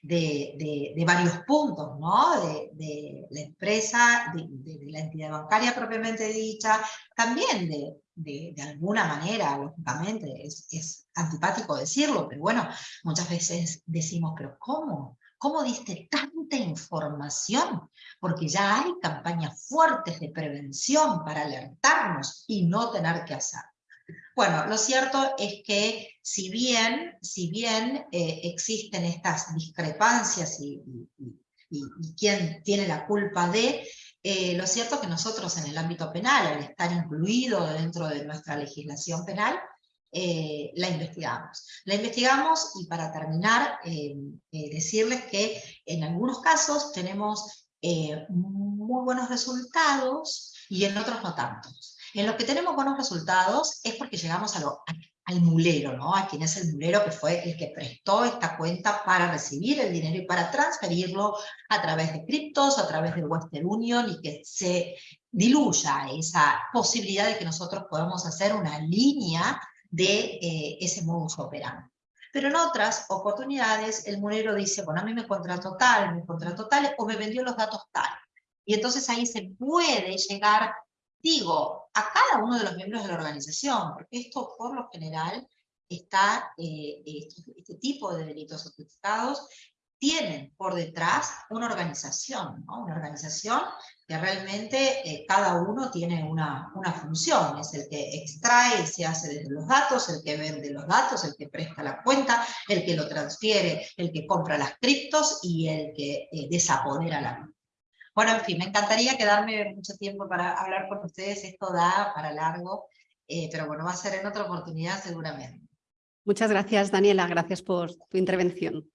de, de, varios puntos, ¿no? De, la empresa, de, la entidad bancaria propiamente dicha, también de, alguna manera, lógicamente, es antipático decirlo, pero bueno, muchas veces decimos, pero ¿cómo? ¿Cómo diste tanta información? Porque ya hay campañas fuertes de prevención para alertarnos y no tener que hacer. Bueno, lo cierto es que si bien, si bien eh, existen estas discrepancias y, quién tiene la culpa de, eh, lo cierto es que nosotros en el ámbito penal, al estar incluido dentro de nuestra legislación penal, eh, la investigamos. La investigamos y para terminar, decirles que en algunos casos tenemos muy buenos resultados y en otros no tantos. En los que tenemos buenos resultados es porque llegamos a lo, al mulero, ¿no? a quien es el mulero que fue el que prestó esta cuenta para recibir el dinero y para transferirlo a través de criptos, a través de Western Union y que se diluya esa posibilidad de que nosotros podamos hacer una línea de eh, ese modus operandi. Pero en otras oportunidades el mulero dice, bueno, a mí me contrató tal, me contrató tal, o me vendió los datos tal. Y entonces ahí se puede llegar digo, a cada uno de los miembros de la organización, porque esto por lo general está, eh, este, tipo de delitos sofisticados tienen por detrás una organización, una organización que realmente eh, cada uno tiene una, una, función, es el que extrae y se hace desde los datos, el que vende los datos, el que presta la cuenta, el que lo transfiere, el que compra las criptos y el que eh, desapodera la. Bueno, en fin, me encantaría quedarme mucho tiempo para hablar con ustedes, esto da para largo, eh, pero bueno, va a ser en otra oportunidad seguramente. Muchas gracias, Daniela, gracias por tu intervención.